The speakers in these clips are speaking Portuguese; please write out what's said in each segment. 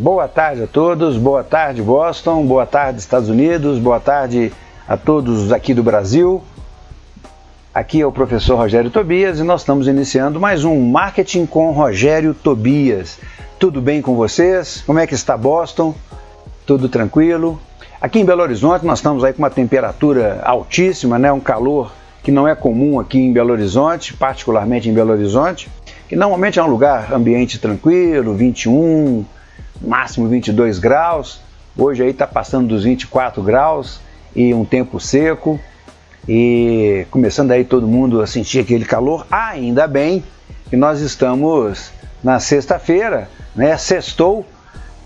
Boa tarde a todos, boa tarde Boston, boa tarde Estados Unidos, boa tarde a todos aqui do Brasil. Aqui é o professor Rogério Tobias e nós estamos iniciando mais um Marketing com Rogério Tobias. Tudo bem com vocês? Como é que está Boston? Tudo tranquilo? Aqui em Belo Horizonte nós estamos aí com uma temperatura altíssima, né? um calor que não é comum aqui em Belo Horizonte, particularmente em Belo Horizonte, que normalmente é um lugar ambiente tranquilo, 21, máximo 22 graus. Hoje aí está passando dos 24 graus e um tempo seco e começando aí todo mundo a sentir aquele calor. Ainda bem que nós estamos na sexta-feira, né? Sextou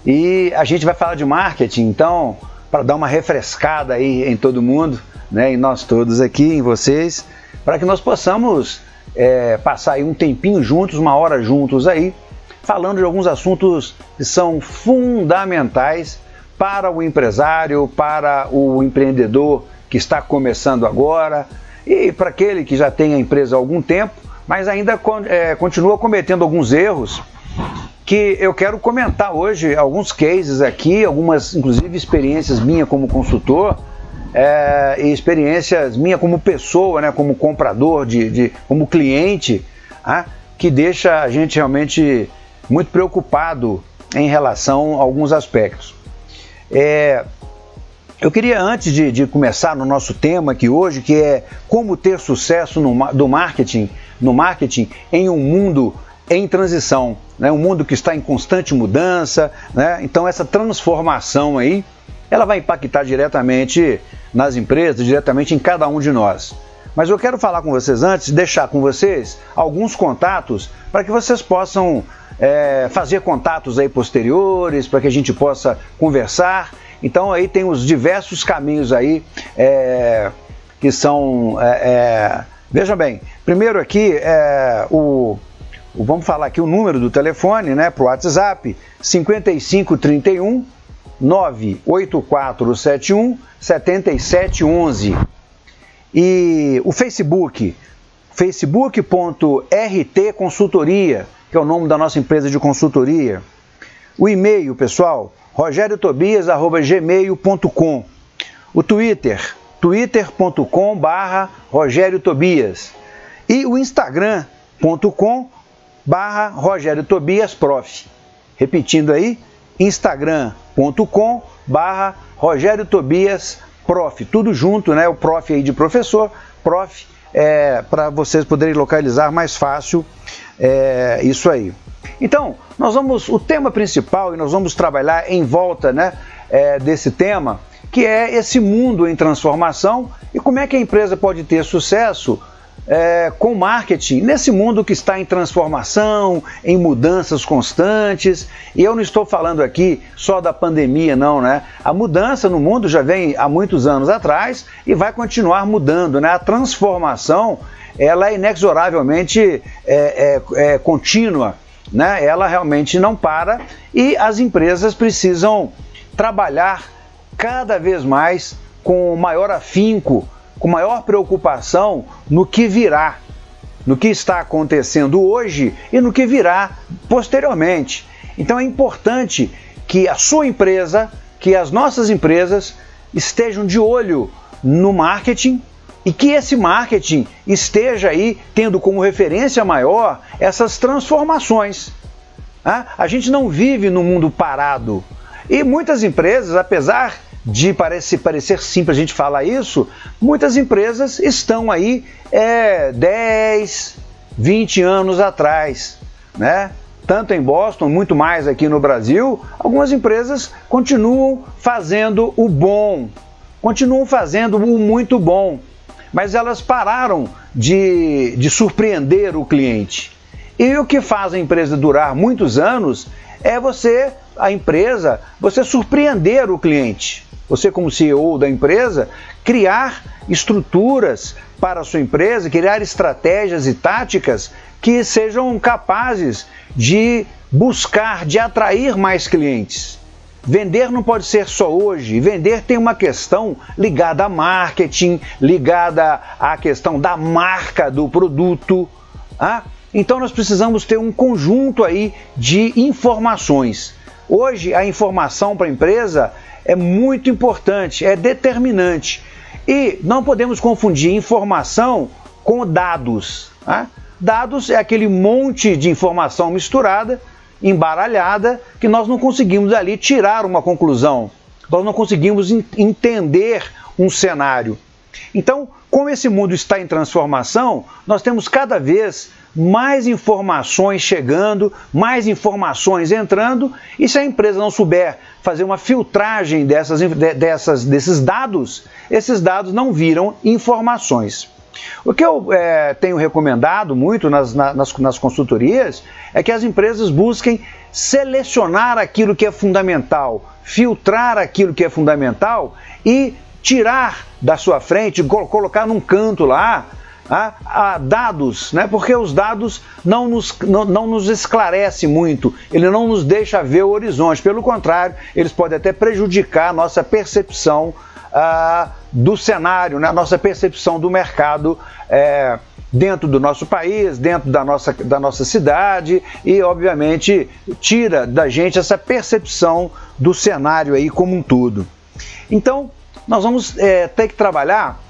e a gente vai falar de marketing, então para dar uma refrescada aí em todo mundo, né? Em nós todos aqui, em vocês, para que nós possamos é, passar aí um tempinho juntos, uma hora juntos aí, falando de alguns assuntos que são fundamentais para o empresário, para o empreendedor que está começando agora e para aquele que já tem a empresa há algum tempo, mas ainda é, continua cometendo alguns erros que eu quero comentar hoje alguns cases aqui, algumas inclusive experiências minha como consultor é, e experiências minha como pessoa, né, como comprador, de, de como cliente, ah, que deixa a gente realmente muito preocupado em relação a alguns aspectos. É, eu queria, antes de, de, começar no nosso tema aqui hoje, que é como ter sucesso no, do marketing, no marketing em um mundo em transição, né? um mundo que está em constante mudança, né? então essa transformação aí, ela vai impactar diretamente nas empresas, diretamente em cada um de nós. Mas eu quero falar com vocês antes, deixar com vocês alguns contatos para que vocês possam é, fazer contatos aí posteriores, para que a gente possa conversar. Então aí tem os diversos caminhos aí é, que são. É, é veja bem, primeiro aqui é o, o, Vamos falar aqui o número do telefone, né? Para o WhatsApp, 5531 98471 7711. E o Facebook, facebook.rt consultoria que é o nome da nossa empresa de consultoria. O e-mail, pessoal, rogeriotobias.gmail.com. O Twitter, twitter.com barra. E o Instagram.com barra. Repetindo aí, instagram.com barra. Tudo junto, né? O prof aí de professor, prof, é, para vocês poderem localizar mais fácil é, isso aí. Então, nós vamos, o tema principal, e nós vamos trabalhar em volta né, é, desse tema, que é esse mundo em transformação e como é que a empresa pode ter sucesso é, com marketing nesse mundo que está em transformação, em mudanças constantes. E eu não estou falando aqui só da pandemia, não, né? A mudança no mundo já vem há muitos anos atrás e vai continuar mudando, né? A transformação ela é inexoravelmente é, é, é contínua, né? ela realmente não para e as empresas precisam trabalhar cada vez mais com maior afinco, com maior preocupação no que virá, no que está acontecendo hoje e no que virá posteriormente. Então é importante que a sua empresa, que as nossas empresas estejam de olho no marketing, e que esse marketing esteja aí tendo como referência maior essas transformações. Ah, a gente não vive no mundo parado. E muitas empresas, apesar de parecer, parecer simples a gente falar isso, muitas empresas estão aí é, 10, 20 anos atrás. Né? Tanto em Boston, muito mais aqui no Brasil, algumas empresas continuam fazendo o bom, continuam fazendo o muito bom mas elas pararam de, de surpreender o cliente. E o que faz a empresa durar muitos anos é você, a empresa, você surpreender o cliente. Você, como CEO da empresa, criar estruturas para a sua empresa, criar estratégias e táticas que sejam capazes de buscar, de atrair mais clientes. Vender não pode ser só hoje. Vender tem uma questão ligada a marketing, ligada à questão da marca do produto. Ah? Então nós precisamos ter um conjunto aí de informações. Hoje a informação para a empresa é muito importante, é determinante. E não podemos confundir informação com dados. Né? Dados é aquele monte de informação misturada, embaralhada, que nós não conseguimos ali tirar uma conclusão. Nós não conseguimos entender um cenário. Então, como esse mundo está em transformação, nós temos cada vez mais informações chegando, mais informações entrando, e se a empresa não souber fazer uma filtragem dessas, dessas, desses dados, esses dados não viram informações. O que eu é, tenho recomendado muito nas, nas, nas consultorias é que as empresas busquem selecionar aquilo que é fundamental, filtrar aquilo que é fundamental e tirar da sua frente, colocar num canto lá, a, a dados, né? porque os dados não nos, não, não nos esclarece muito, ele não nos deixa ver o horizonte, pelo contrário, eles podem até prejudicar a nossa percepção ah, do cenário, né? a nossa percepção do mercado é, dentro do nosso país, dentro da nossa, da nossa cidade e, obviamente, tira da gente essa percepção do cenário aí como um todo. Então, nós vamos é, ter que trabalhar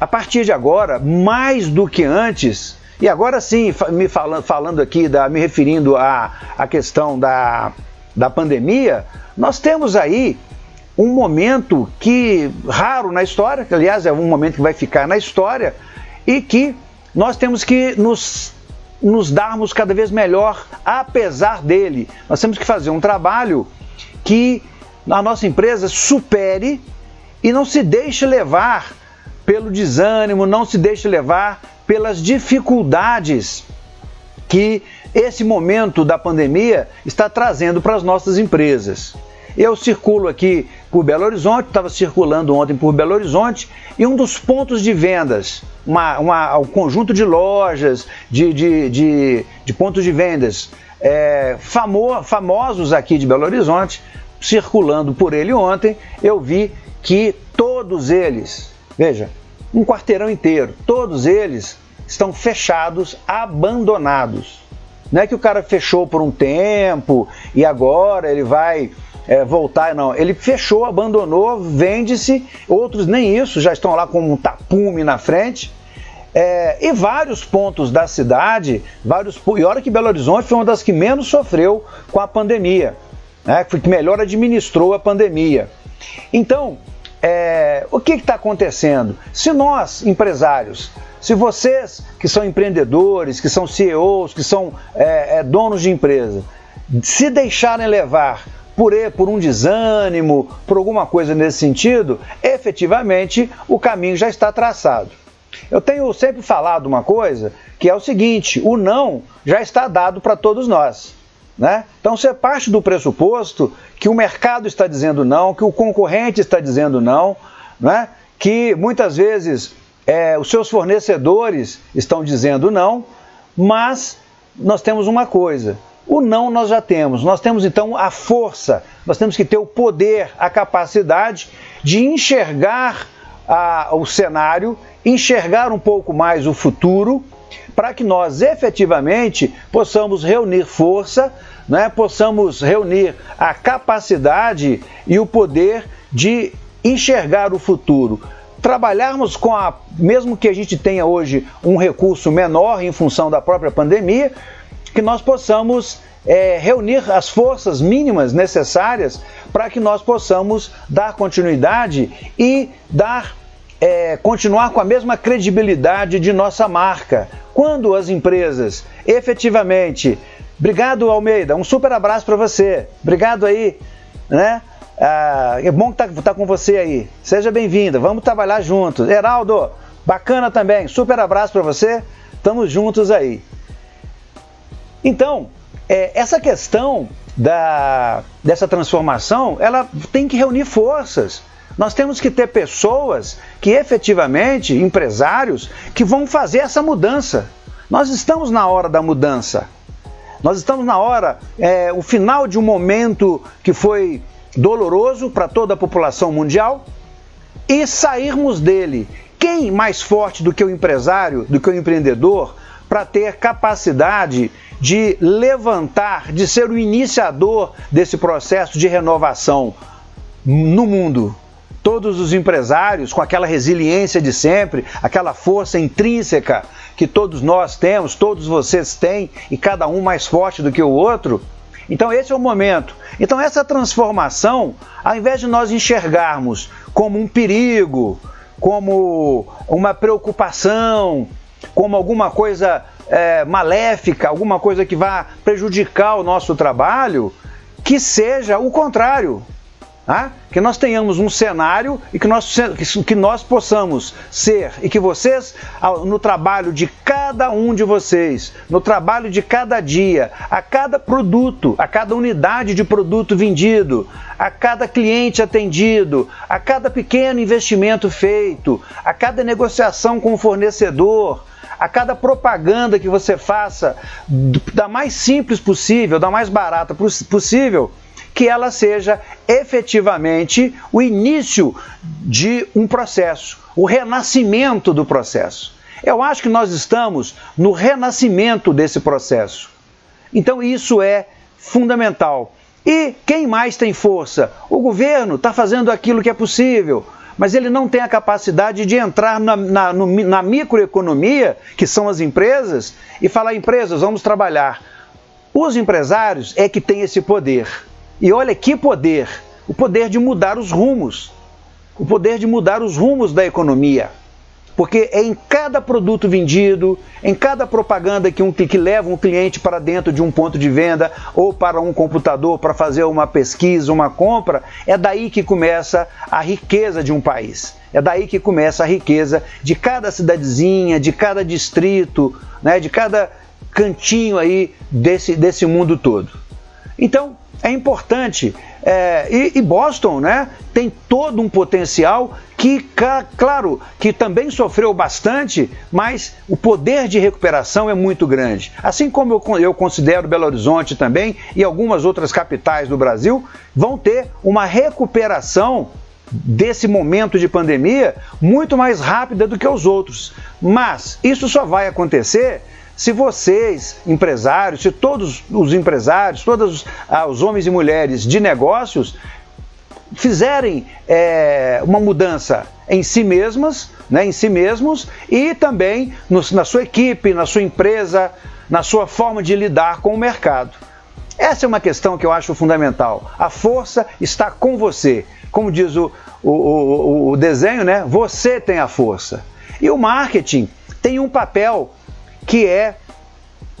a partir de agora, mais do que antes, e agora sim, me falando, falando aqui, da, me referindo à, à questão da, da pandemia, nós temos aí um momento que raro na história, que aliás é um momento que vai ficar na história, e que nós temos que nos, nos darmos cada vez melhor apesar dele. Nós temos que fazer um trabalho que a nossa empresa supere e não se deixe levar pelo desânimo, não se deixe levar pelas dificuldades que esse momento da pandemia está trazendo para as nossas empresas. Eu circulo aqui por Belo Horizonte, estava circulando ontem por Belo Horizonte, e um dos pontos de vendas, uma, uma um conjunto de lojas, de, de, de, de pontos de vendas é, famo, famosos aqui de Belo Horizonte, circulando por ele ontem, eu vi que todos eles Veja, um quarteirão inteiro, todos eles estão fechados, abandonados. Não é que o cara fechou por um tempo e agora ele vai é, voltar, não. Ele fechou, abandonou, vende-se. Outros nem isso, já estão lá com um tapume na frente. É, e vários pontos da cidade, vários e olha que Belo Horizonte foi uma das que menos sofreu com a pandemia, né, que melhor administrou a pandemia. Então, é, o que está acontecendo? Se nós, empresários, se vocês que são empreendedores, que são CEOs, que são é, é, donos de empresa, se deixarem levar por, por um desânimo, por alguma coisa nesse sentido, efetivamente o caminho já está traçado. Eu tenho sempre falado uma coisa que é o seguinte: o não já está dado para todos nós. Né? Então você parte do pressuposto que o mercado está dizendo não, que o concorrente está dizendo não, né? que muitas vezes é, os seus fornecedores estão dizendo não, mas nós temos uma coisa: o não nós já temos, nós temos então a força, nós temos que ter o poder, a capacidade de enxergar a, o cenário, enxergar um pouco mais o futuro para que nós efetivamente possamos reunir força, né, possamos reunir a capacidade e o poder de enxergar o futuro. Trabalharmos com a, mesmo que a gente tenha hoje um recurso menor em função da própria pandemia, que nós possamos é, reunir as forças mínimas necessárias para que nós possamos dar continuidade e dar é, continuar com a mesma credibilidade de nossa marca. Quando as empresas efetivamente. Obrigado, Almeida. Um super abraço para você. Obrigado aí, né? Ah, é bom estar tá, tá com você aí. Seja bem-vinda. Vamos trabalhar juntos. Heraldo, bacana também. Super abraço para você. Estamos juntos aí. Então, é, essa questão da, dessa transformação, ela tem que reunir forças. Nós temos que ter pessoas que efetivamente, empresários, que vão fazer essa mudança. Nós estamos na hora da mudança. Nós estamos na hora, é, o final de um momento que foi doloroso para toda a população mundial e sairmos dele. Quem mais forte do que o empresário, do que o empreendedor, para ter capacidade de levantar, de ser o iniciador desse processo de renovação no mundo. Todos os empresários, com aquela resiliência de sempre, aquela força intrínseca que todos nós temos, todos vocês têm, e cada um mais forte do que o outro. Então, esse é o momento. Então, essa transformação, ao invés de nós enxergarmos como um perigo, como uma preocupação, como alguma coisa é, maléfica, alguma coisa que vá prejudicar o nosso trabalho, que seja o contrário. Tá? Que nós tenhamos um cenário e que nós, que nós possamos ser e que vocês, no trabalho de cada um de vocês, no trabalho de cada dia, a cada produto, a cada unidade de produto vendido, a cada cliente atendido, a cada pequeno investimento feito, a cada negociação com o fornecedor, a cada propaganda que você faça, da mais simples possível, da mais barata possível, que ela seja efetivamente o início de um processo, o renascimento do processo. Eu acho que nós estamos no renascimento desse processo. Então isso é fundamental. E quem mais tem força? O governo está fazendo aquilo que é possível mas ele não tem a capacidade de entrar na, na, no, na microeconomia, que são as empresas, e falar: empresas, vamos trabalhar. Os empresários é que têm esse poder. E olha que poder! O poder de mudar os rumos. O poder de mudar os rumos da economia. Porque é em cada produto vendido, em cada propaganda que, um, que leva um cliente para dentro de um ponto de venda ou para um computador para fazer uma pesquisa, uma compra, é daí que começa a riqueza de um país. É daí que começa a riqueza de cada cidadezinha, de cada distrito, né, de cada cantinho aí desse, desse mundo todo. Então, é importante. É, e, e, Boston né, tem todo um potencial que, claro, que também sofreu bastante, mas o poder de recuperação é muito grande. Assim como eu, eu considero Belo Horizonte também e algumas outras capitais do Brasil vão ter uma recuperação desse momento de pandemia muito mais rápida do que os outros. Mas isso só vai acontecer se vocês, empresários, se todos os empresários, todos ah, os homens e mulheres de negócios fizerem é, uma mudança em si mesmas, né, em si mesmos e também no, na sua equipe, na sua empresa, na sua forma de lidar com o mercado. Essa é uma questão que eu acho fundamental. A força está com você. Como diz o, o, o, o desenho, né? Você tem a força. E o marketing tem um papel que é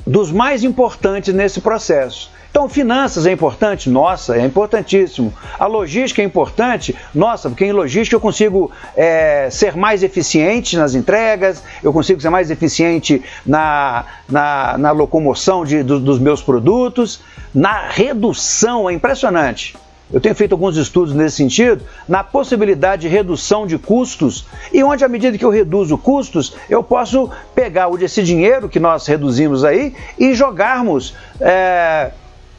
dos mais importantes nesse processo. Então, finanças é importante? Nossa, é importantíssimo. A logística é importante? Nossa, porque em logística eu consigo é, ser mais eficiente nas entregas, eu consigo ser mais eficiente na, na, na locomoção de, do, dos meus produtos, na redução, é impressionante. Eu tenho feito alguns estudos nesse sentido, na possibilidade de redução de custos, e onde, à medida que eu reduzo custos, eu posso pegar esse dinheiro que nós reduzimos aí e jogarmos é,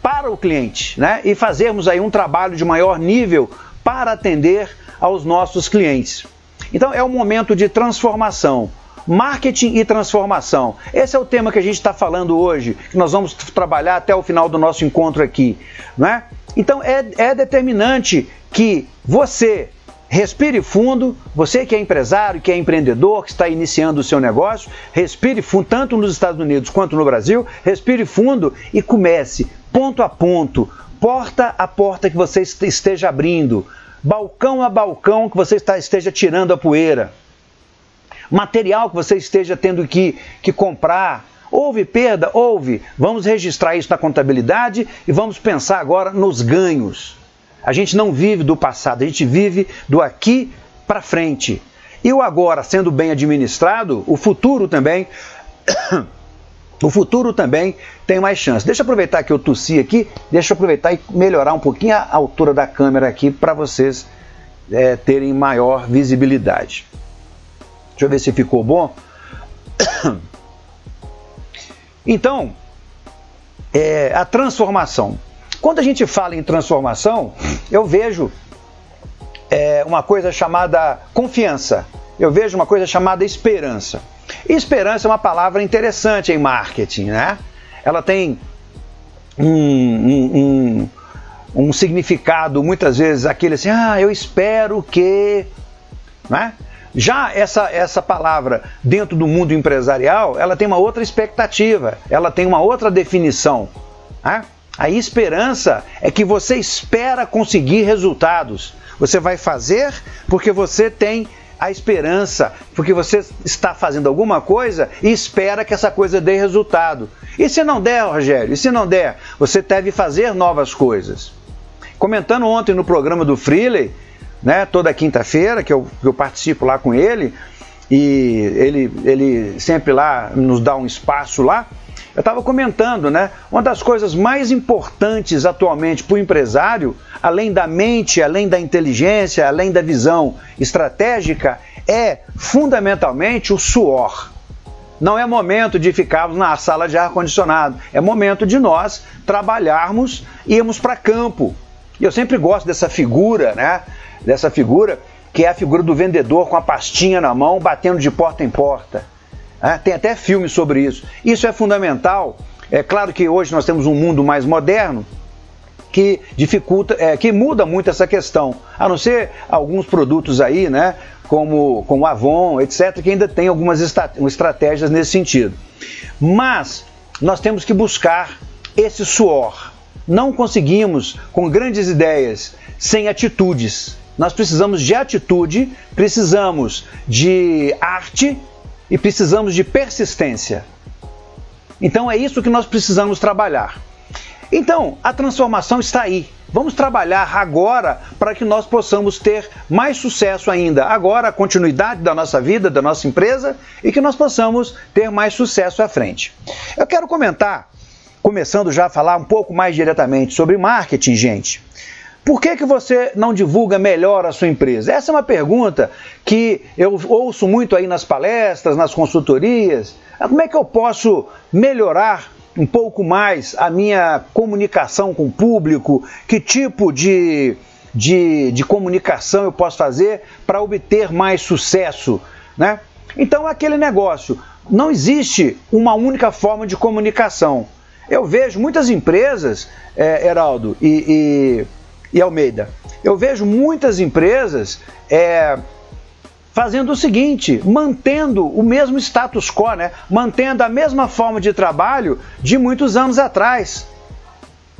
para o cliente, né? E fazermos aí um trabalho de maior nível para atender aos nossos clientes. Então, é um momento de transformação. Marketing e transformação. Esse é o tema que a gente está falando hoje, que nós vamos trabalhar até o final do nosso encontro aqui. Não é? Então é, é determinante que você respire fundo, você que é empresário, que é empreendedor, que está iniciando o seu negócio, respire fundo, tanto nos Estados Unidos quanto no Brasil, respire fundo e comece ponto a ponto, porta a porta que você esteja abrindo, balcão a balcão que você está, esteja tirando a poeira, material que você esteja tendo que, que comprar, Houve perda? Houve. Vamos registrar isso na contabilidade e vamos pensar agora nos ganhos. A gente não vive do passado, a gente vive do aqui para frente. E o agora sendo bem administrado, o futuro também. o futuro também tem mais chance. Deixa eu aproveitar que eu tossi aqui, deixa eu aproveitar e melhorar um pouquinho a altura da câmera aqui para vocês é, terem maior visibilidade. Deixa eu ver se ficou bom. Então, é, a transformação. Quando a gente fala em transformação, eu vejo é, uma coisa chamada confiança, eu vejo uma coisa chamada esperança. esperança é uma palavra interessante em marketing, né? ela tem um, um, um, um significado, muitas vezes, aquele assim, ah, eu espero que. Né? Já essa, essa palavra dentro do mundo empresarial, ela tem uma outra expectativa, ela tem uma outra definição. Né? A esperança é que você espera conseguir resultados. Você vai fazer porque você tem a esperança, porque você está fazendo alguma coisa e espera que essa coisa dê resultado. E se não der, Rogério? E se não der? Você deve fazer novas coisas. Comentando ontem no programa do Freely, né, toda quinta-feira, que eu, que eu participo lá com ele, e ele, ele sempre lá nos dá um espaço lá. Eu estava comentando, né? Uma das coisas mais importantes atualmente para o empresário, além da mente, além da inteligência, além da visão estratégica, é fundamentalmente o suor. Não é momento de ficarmos na sala de ar-condicionado, é momento de nós trabalharmos e irmos para campo. E eu sempre gosto dessa figura, né? Dessa figura que é a figura do vendedor com a pastinha na mão, batendo de porta em porta. É, tem até filme sobre isso. Isso é fundamental. É claro que hoje nós temos um mundo mais moderno que dificulta, é, que muda muito essa questão. A não ser alguns produtos aí, né, como, como Avon, etc., que ainda tem algumas estratégias nesse sentido. Mas nós temos que buscar esse suor. Não conseguimos com grandes ideias sem atitudes. Nós precisamos de atitude, precisamos de arte e precisamos de persistência. Então é isso que nós precisamos trabalhar. Então, a transformação está aí. Vamos trabalhar agora para que nós possamos ter mais sucesso ainda. Agora, a continuidade da nossa vida, da nossa empresa e que nós possamos ter mais sucesso à frente. Eu quero comentar, começando já a falar um pouco mais diretamente sobre marketing, gente. Por que, que você não divulga melhor a sua empresa? Essa é uma pergunta que eu ouço muito aí nas palestras, nas consultorias. Ah, como é que eu posso melhorar um pouco mais a minha comunicação com o público? Que tipo de, de, de comunicação eu posso fazer para obter mais sucesso? Né? Então, aquele negócio, não existe uma única forma de comunicação. Eu vejo muitas empresas, é, Heraldo, e, e e Almeida. Eu vejo muitas empresas é, fazendo o seguinte, mantendo o mesmo status quo, né? mantendo a mesma forma de trabalho de muitos anos atrás.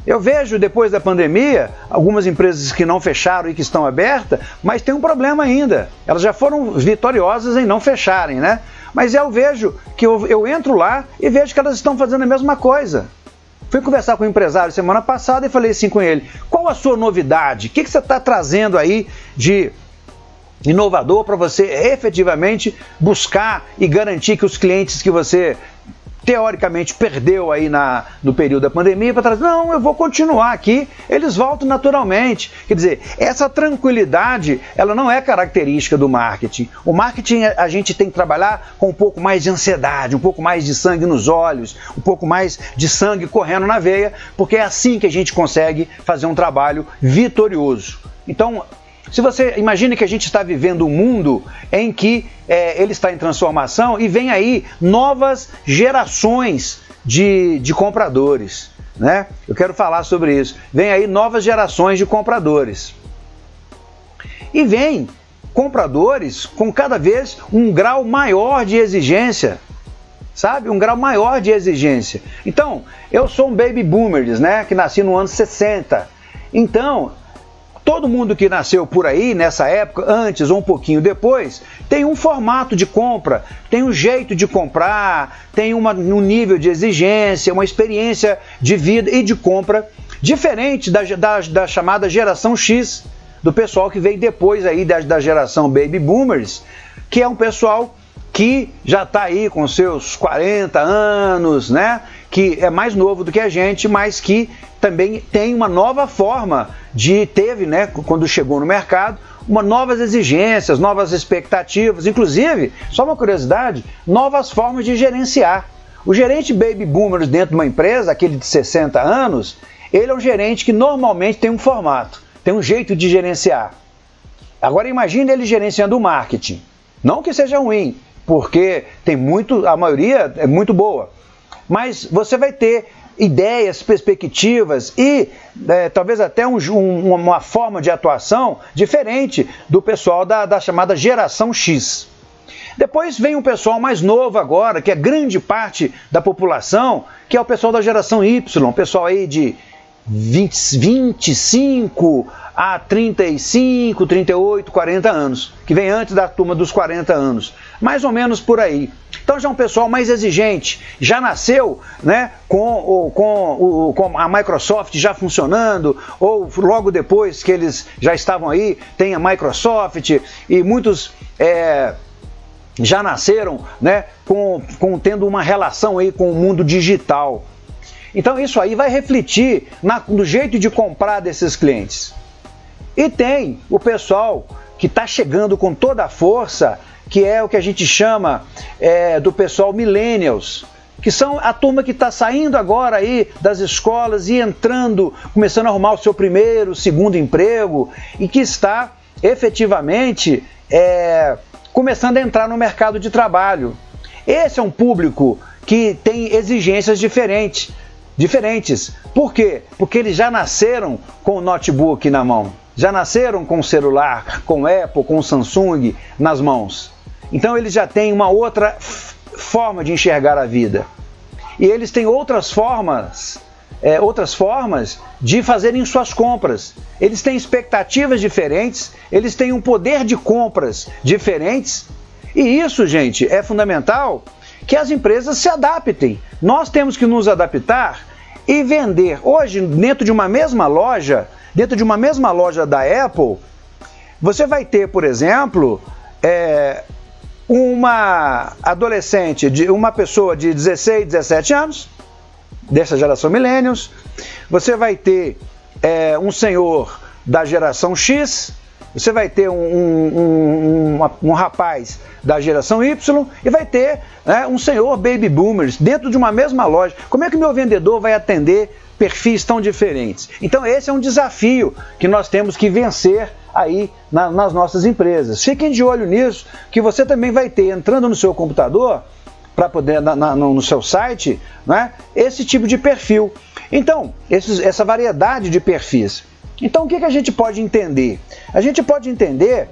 Eu vejo depois da pandemia algumas empresas que não fecharam e que estão abertas, mas tem um problema ainda. Elas já foram vitoriosas em não fecharem, né? Mas eu vejo que eu, eu entro lá e vejo que elas estão fazendo a mesma coisa. Fui conversar com um empresário semana passada e falei assim com ele: qual a sua novidade? O que, que você está trazendo aí de inovador para você efetivamente buscar e garantir que os clientes que você teoricamente perdeu aí na, no período da pandemia para trazer, não, eu vou continuar aqui, eles voltam naturalmente. Quer dizer, essa tranquilidade, ela não é característica do marketing. O marketing a gente tem que trabalhar com um pouco mais de ansiedade, um pouco mais de sangue nos olhos, um pouco mais de sangue correndo na veia, porque é assim que a gente consegue fazer um trabalho vitorioso. Então, se você imagine que a gente está vivendo um mundo em que é, ele está em transformação e vem aí novas gerações de, de compradores. Né? Eu quero falar sobre isso. Vem aí novas gerações de compradores. E vem compradores com cada vez um grau maior de exigência. Sabe? Um grau maior de exigência. Então, eu sou um baby boomer, né? Que nasci no ano 60. Então, Todo mundo que nasceu por aí, nessa época, antes ou um pouquinho depois, tem um formato de compra, tem um jeito de comprar, tem uma, um nível de exigência, uma experiência de vida e de compra diferente da, da, da chamada geração X, do pessoal que veio depois aí da, da geração Baby Boomers, que é um pessoal que já está aí com seus 40 anos, né? Que é mais novo do que a gente, mas que também tem uma nova forma de teve, né, quando chegou no mercado, uma novas exigências, novas expectativas, inclusive, só uma curiosidade, novas formas de gerenciar. O gerente baby boomer dentro de uma empresa, aquele de 60 anos, ele é um gerente que normalmente tem um formato, tem um jeito de gerenciar. Agora imagine ele gerenciando o marketing. Não que seja ruim, porque tem muito, a maioria é muito boa. Mas você vai ter ideias, perspectivas e é, talvez até um, um, uma forma de atuação diferente do pessoal da, da chamada geração X. Depois vem um pessoal mais novo agora, que é grande parte da população, que é o pessoal da geração Y, pessoal aí de 20, 25 a 35, 38, 40 anos, que vem antes da turma dos 40 anos, mais ou menos por aí. Então já é um pessoal mais exigente, já nasceu né, com, com, com a Microsoft já funcionando, ou logo depois que eles já estavam aí, tem a Microsoft e muitos é, já nasceram né, com, com, tendo uma relação aí com o mundo digital. Então isso aí vai refletir na, no jeito de comprar desses clientes. E tem o pessoal que está chegando com toda a força, que é o que a gente chama é, do pessoal millennials, que são a turma que está saindo agora aí das escolas e entrando, começando a arrumar o seu primeiro, segundo emprego e que está efetivamente é, começando a entrar no mercado de trabalho. Esse é um público que tem exigências diferentes. Diferentes. Por quê? Porque eles já nasceram com o notebook na mão já nasceram com celular, com Apple, com Samsung nas mãos. Então eles já têm uma outra forma de enxergar a vida. E eles têm outras formas, é, outras formas de fazerem suas compras. Eles têm expectativas diferentes, eles têm um poder de compras diferentes. E isso, gente, é fundamental que as empresas se adaptem. Nós temos que nos adaptar e vender. Hoje, dentro de uma mesma loja, dentro de uma mesma loja da Apple, você vai ter, por exemplo, é, uma adolescente, de uma pessoa de 16, 17 anos, dessa geração Millennials, você vai ter é, um senhor da geração X, você vai ter um, um, um, um, rapaz da geração Y e vai ter né, um senhor baby boomers dentro de uma mesma loja. Como é que meu vendedor vai atender perfis tão diferentes. Então esse é um desafio que nós temos que vencer aí na, nas nossas empresas. Fiquem de olho nisso, que você também vai ter entrando no seu computador para poder na, na, no seu site, né, esse tipo de perfil. Então esses, essa variedade de perfis. Então o que, que a gente pode entender? A gente pode entender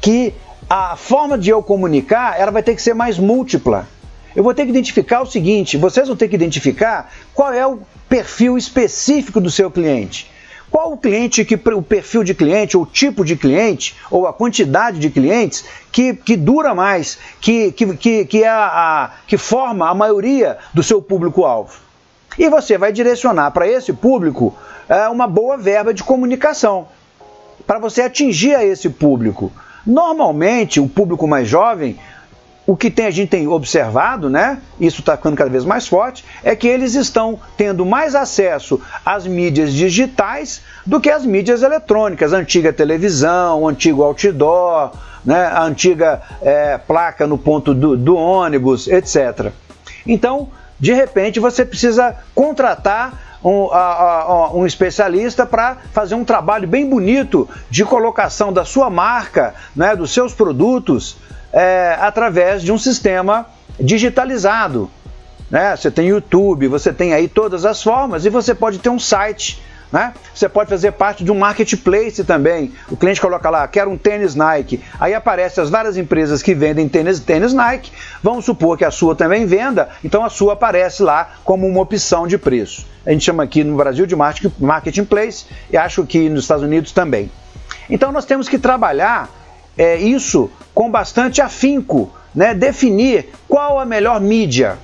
que a forma de eu comunicar ela vai ter que ser mais múltipla. Eu vou ter que identificar o seguinte: vocês vão ter que identificar qual é o perfil específico do seu cliente. Qual o cliente que o perfil de cliente, ou o tipo de cliente, ou a quantidade de clientes que, que dura mais, que, que, que, que, é a, a, que forma a maioria do seu público-alvo. E você vai direcionar para esse público é, uma boa verba de comunicação, para você atingir a esse público. Normalmente, o público mais jovem o que tem, a gente tem observado, né? Isso está ficando cada vez mais forte, é que eles estão tendo mais acesso às mídias digitais do que às mídias eletrônicas, antiga televisão, antigo outdoor, né? a antiga é, placa no ponto do, do ônibus, etc. Então, de repente, você precisa contratar um, a, a, um, especialista para fazer um trabalho bem bonito de colocação da sua marca, né, dos seus produtos é, através de um sistema digitalizado. Né? Você tem YouTube, você tem aí todas as formas e você pode ter um site. Né? Você pode fazer parte de um marketplace também. O cliente coloca lá, quero um tênis Nike. Aí aparecem as várias empresas que vendem tênis, tênis Nike. Vamos supor que a sua também venda, então a sua aparece lá como uma opção de preço. A gente chama aqui no Brasil de marketplace e acho que nos Estados Unidos também. Então nós temos que trabalhar é, isso com bastante afinco, né? definir qual a melhor mídia.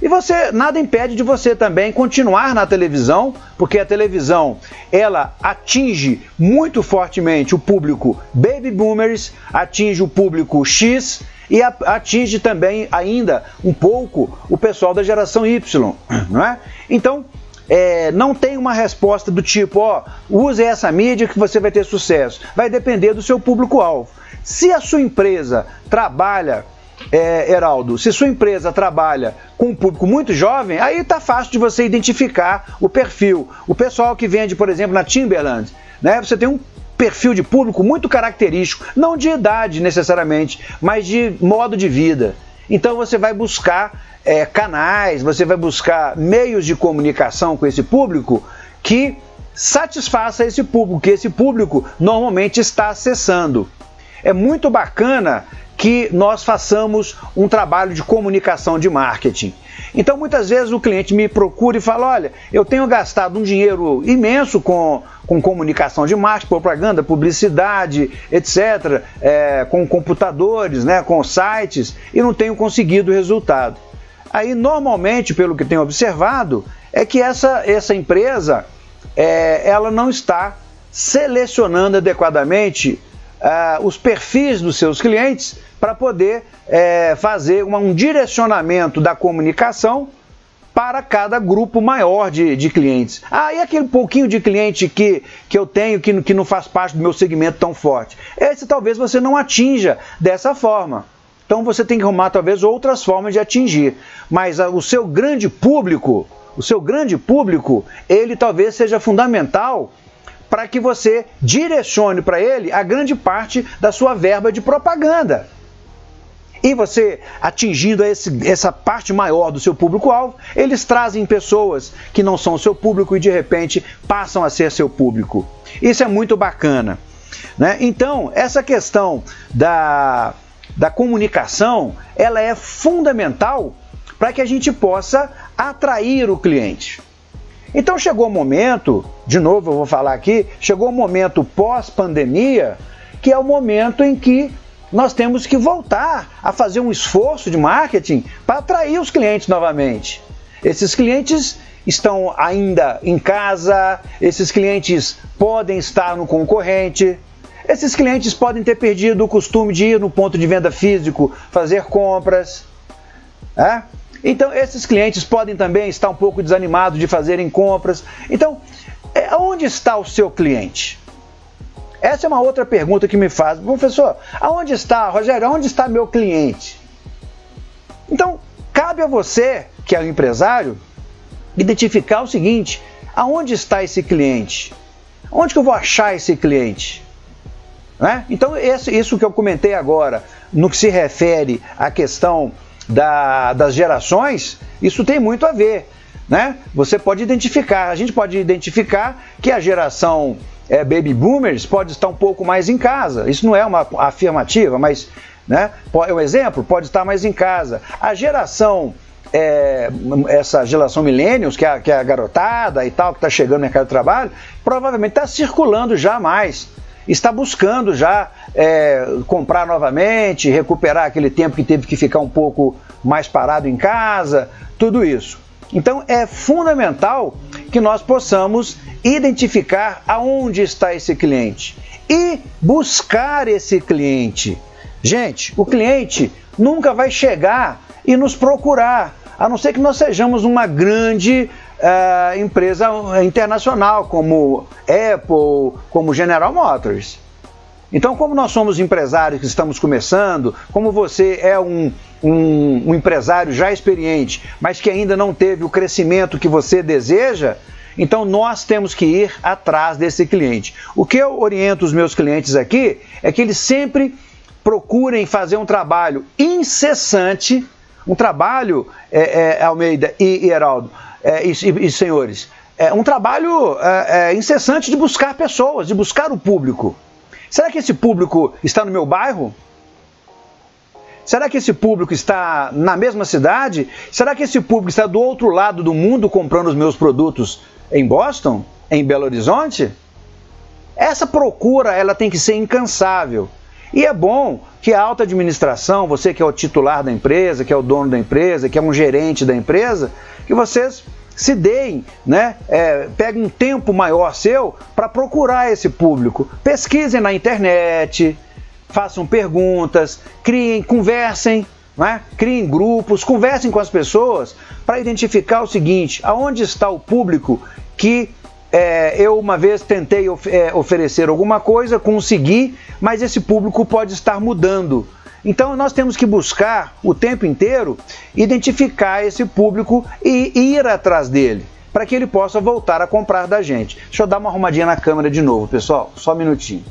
E você nada impede de você também continuar na televisão, porque a televisão ela atinge muito fortemente o público baby boomers, atinge o público X e atinge também ainda um pouco o pessoal da geração Y, não é? Então é, não tem uma resposta do tipo, ó, use essa mídia que você vai ter sucesso. Vai depender do seu público-alvo. Se a sua empresa trabalha, é, Heraldo, se sua empresa trabalha com um público muito jovem, aí está fácil de você identificar o perfil. O pessoal que vende, por exemplo, na Timberland, né, você tem um perfil de público muito característico, não de idade necessariamente, mas de modo de vida. Então você vai buscar é, canais, você vai buscar meios de comunicação com esse público que satisfaça esse público, que esse público normalmente está acessando. É muito bacana que nós façamos um trabalho de comunicação de marketing. Então, muitas vezes o cliente me procura e fala: Olha, eu tenho gastado um dinheiro imenso com, com comunicação de marketing, propaganda, publicidade, etc., é, com computadores, né, com sites, e não tenho conseguido resultado. Aí, normalmente, pelo que tenho observado, é que essa, essa empresa é, ela não está selecionando adequadamente uh, os perfis dos seus clientes para poder é, fazer uma, um direcionamento da comunicação para cada grupo maior de, de clientes. Ah, e aquele pouquinho de cliente que, que eu tenho que, que não faz parte do meu segmento tão forte? Esse talvez você não atinja dessa forma. Então você tem que arrumar talvez outras formas de atingir. Mas a, o seu grande público, o seu grande público, ele talvez seja fundamental para que você direcione para ele a grande parte da sua verba de propaganda. E você atingindo esse, essa parte maior do seu público-alvo, eles trazem pessoas que não são seu público e de repente passam a ser seu público. Isso é muito bacana. Né? Então, essa questão da, da comunicação, ela é fundamental para que a gente possa atrair o cliente. Então chegou o momento, de novo eu vou falar aqui, chegou o momento pós-pandemia, que é o momento em que nós temos que voltar a fazer um esforço de marketing para atrair os clientes novamente. Esses clientes estão ainda em casa, esses clientes podem estar no concorrente, esses clientes podem ter perdido o costume de ir no ponto de venda físico fazer compras. É? Então, esses clientes podem também estar um pouco desanimados de fazerem compras. Então, é, onde está o seu cliente? Essa é uma outra pergunta que me faz. Professor, aonde está, Rogério, aonde está meu cliente? Então, cabe a você, que é o empresário, identificar o seguinte: aonde está esse cliente? Onde que eu vou achar esse cliente? Né? Então, esse, isso que eu comentei agora, no que se refere à questão da, das gerações, isso tem muito a ver. Né? Você pode identificar, a gente pode identificar que a geração é, baby boomers pode estar um pouco mais em casa. Isso não é uma afirmativa, mas né, é um exemplo, pode estar mais em casa. A geração, é, essa geração millennials, que é, que é a garotada e tal, que está chegando no mercado de trabalho, provavelmente está circulando já mais. Está buscando já é, comprar novamente, recuperar aquele tempo que teve que ficar um pouco mais parado em casa, tudo isso. Então é fundamental que nós possamos identificar aonde está esse cliente e buscar esse cliente. Gente, o cliente nunca vai chegar e nos procurar, a não ser que nós sejamos uma grande uh, empresa internacional, como Apple, como General Motors. Então, como nós somos empresários que estamos começando, como você é um, um, um, empresário já experiente, mas que ainda não teve o crescimento que você deseja, então nós temos que ir atrás desse cliente. O que eu oriento os meus clientes aqui é que eles sempre procurem fazer um trabalho incessante, um trabalho, é, é, Almeida e, e Heraldo, é, e, e, senhores, é um trabalho é, é, incessante de buscar pessoas, de buscar o público. Será que esse público está no meu bairro? Será que esse público está na mesma cidade? Será que esse público está do outro lado do mundo comprando os meus produtos em Boston? Em Belo Horizonte? Essa procura ela tem que ser incansável. E é bom que a alta administração, você que é o titular da empresa, que é o dono da empresa, que é um gerente da empresa, que vocês se deem, né? É, peguem um tempo maior seu para procurar esse público. Pesquisem na internet, façam perguntas, criem, conversem, né? criem grupos, conversem com as pessoas para identificar o seguinte: aonde está o público que é, eu uma vez tentei of é, oferecer alguma coisa, consegui, mas esse público pode estar mudando. Então nós temos que buscar o tempo inteiro identificar esse público e ir atrás dele, para que ele possa voltar a comprar da gente. Deixa eu dar uma arrumadinha na câmera de novo, pessoal, só um minutinho.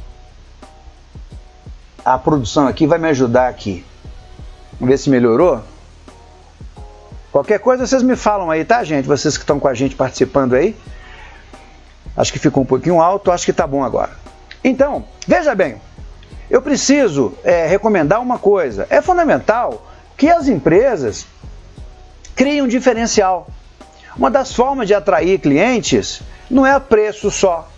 A produção aqui vai me ajudar aqui. Vamos ver se melhorou. Qualquer coisa vocês me falam aí, tá, gente? Vocês que estão com a gente participando aí. Acho que ficou um pouquinho alto, acho que está bom agora. Então, veja bem, eu preciso é, recomendar uma coisa. É fundamental que as empresas criem um diferencial. Uma das formas de atrair clientes não é preço só.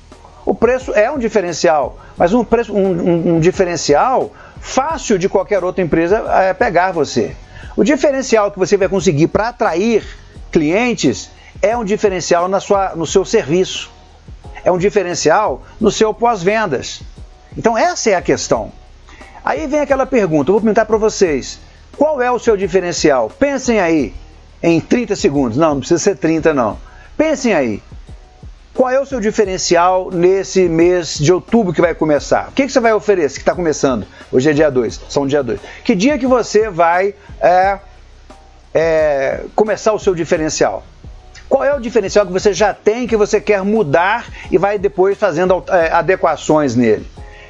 O preço é um diferencial, mas um, preço, um, um, um diferencial fácil de qualquer outra empresa é pegar você. O diferencial que você vai conseguir para atrair clientes é um diferencial na sua, no seu serviço, é um diferencial no seu pós-vendas. Então, essa é a questão. Aí vem aquela pergunta, eu vou perguntar para vocês: qual é o seu diferencial? Pensem aí em 30 segundos. Não, não precisa ser 30, não. Pensem aí. Qual é o seu diferencial nesse mês de outubro que vai começar? O que, que você vai oferecer, que está começando? Hoje é dia 2, são dia 2. Que dia que você vai é, é, começar o seu diferencial? Qual é o diferencial que você já tem, que você quer mudar e vai depois fazendo é, adequações nele?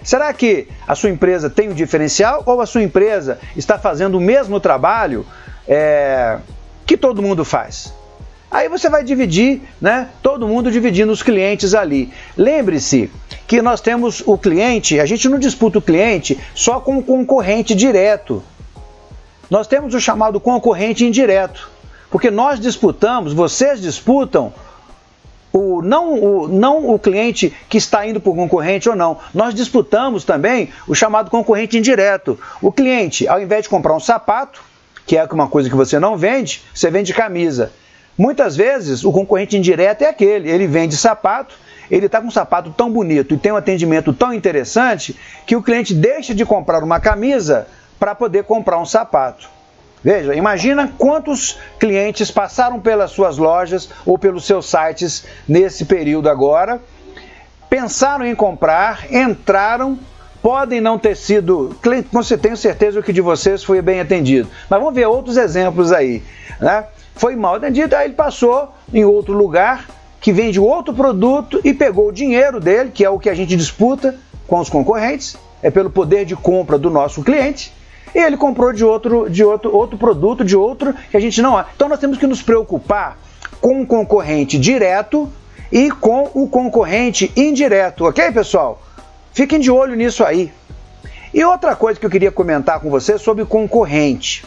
Será que a sua empresa tem um diferencial ou a sua empresa está fazendo o mesmo trabalho é, que todo mundo faz? Aí você vai dividir, né? Todo mundo dividindo os clientes ali. Lembre-se que nós temos o cliente, a gente não disputa o cliente só com o concorrente direto. Nós temos o chamado concorrente indireto. Porque nós disputamos, vocês disputam o, não, o, não o cliente que está indo o concorrente ou não. Nós disputamos também o chamado concorrente indireto. O cliente, ao invés de comprar um sapato, que é uma coisa que você não vende, você vende camisa. Muitas vezes o concorrente indireto é aquele, ele vende sapato, ele está com um sapato tão bonito e tem um atendimento tão interessante que o cliente deixa de comprar uma camisa para poder comprar um sapato. Veja, imagina quantos clientes passaram pelas suas lojas ou pelos seus sites nesse período agora, pensaram em comprar, entraram, podem não ter sido, tenho certeza que de vocês foi bem atendido. Mas vamos ver outros exemplos aí, né? foi mal atendido, aí ele passou em outro lugar que vende outro produto e pegou o dinheiro dele, que é o que a gente disputa com os concorrentes, é pelo poder de compra do nosso cliente, e ele comprou de outro, de outro, outro produto, de outro que a gente não. Então nós temos que nos preocupar com o concorrente direto e com o concorrente indireto, ok, pessoal? Fiquem de olho nisso aí. E outra coisa que eu queria comentar com você sobre concorrente.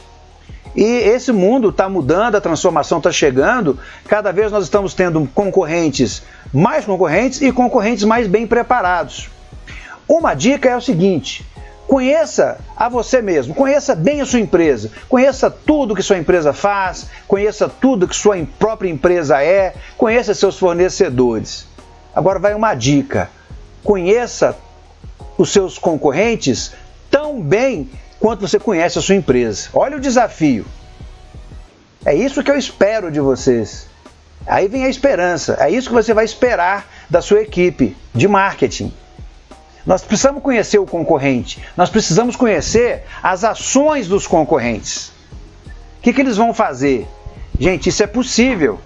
E esse mundo está mudando, a transformação está chegando. Cada vez nós estamos tendo concorrentes, mais concorrentes e concorrentes mais bem preparados. Uma dica é o seguinte: conheça a você mesmo, conheça bem a sua empresa, conheça tudo que sua empresa faz, conheça tudo que sua própria empresa é, conheça seus fornecedores. Agora vai uma dica: conheça os seus concorrentes tão bem quanto você conhece a sua empresa. Olha o desafio. É isso que eu espero de vocês. Aí vem a esperança. É isso que você vai esperar da sua equipe de marketing. Nós precisamos conhecer o concorrente. Nós precisamos conhecer as ações dos concorrentes. O que, que eles vão fazer? Gente, isso é possível.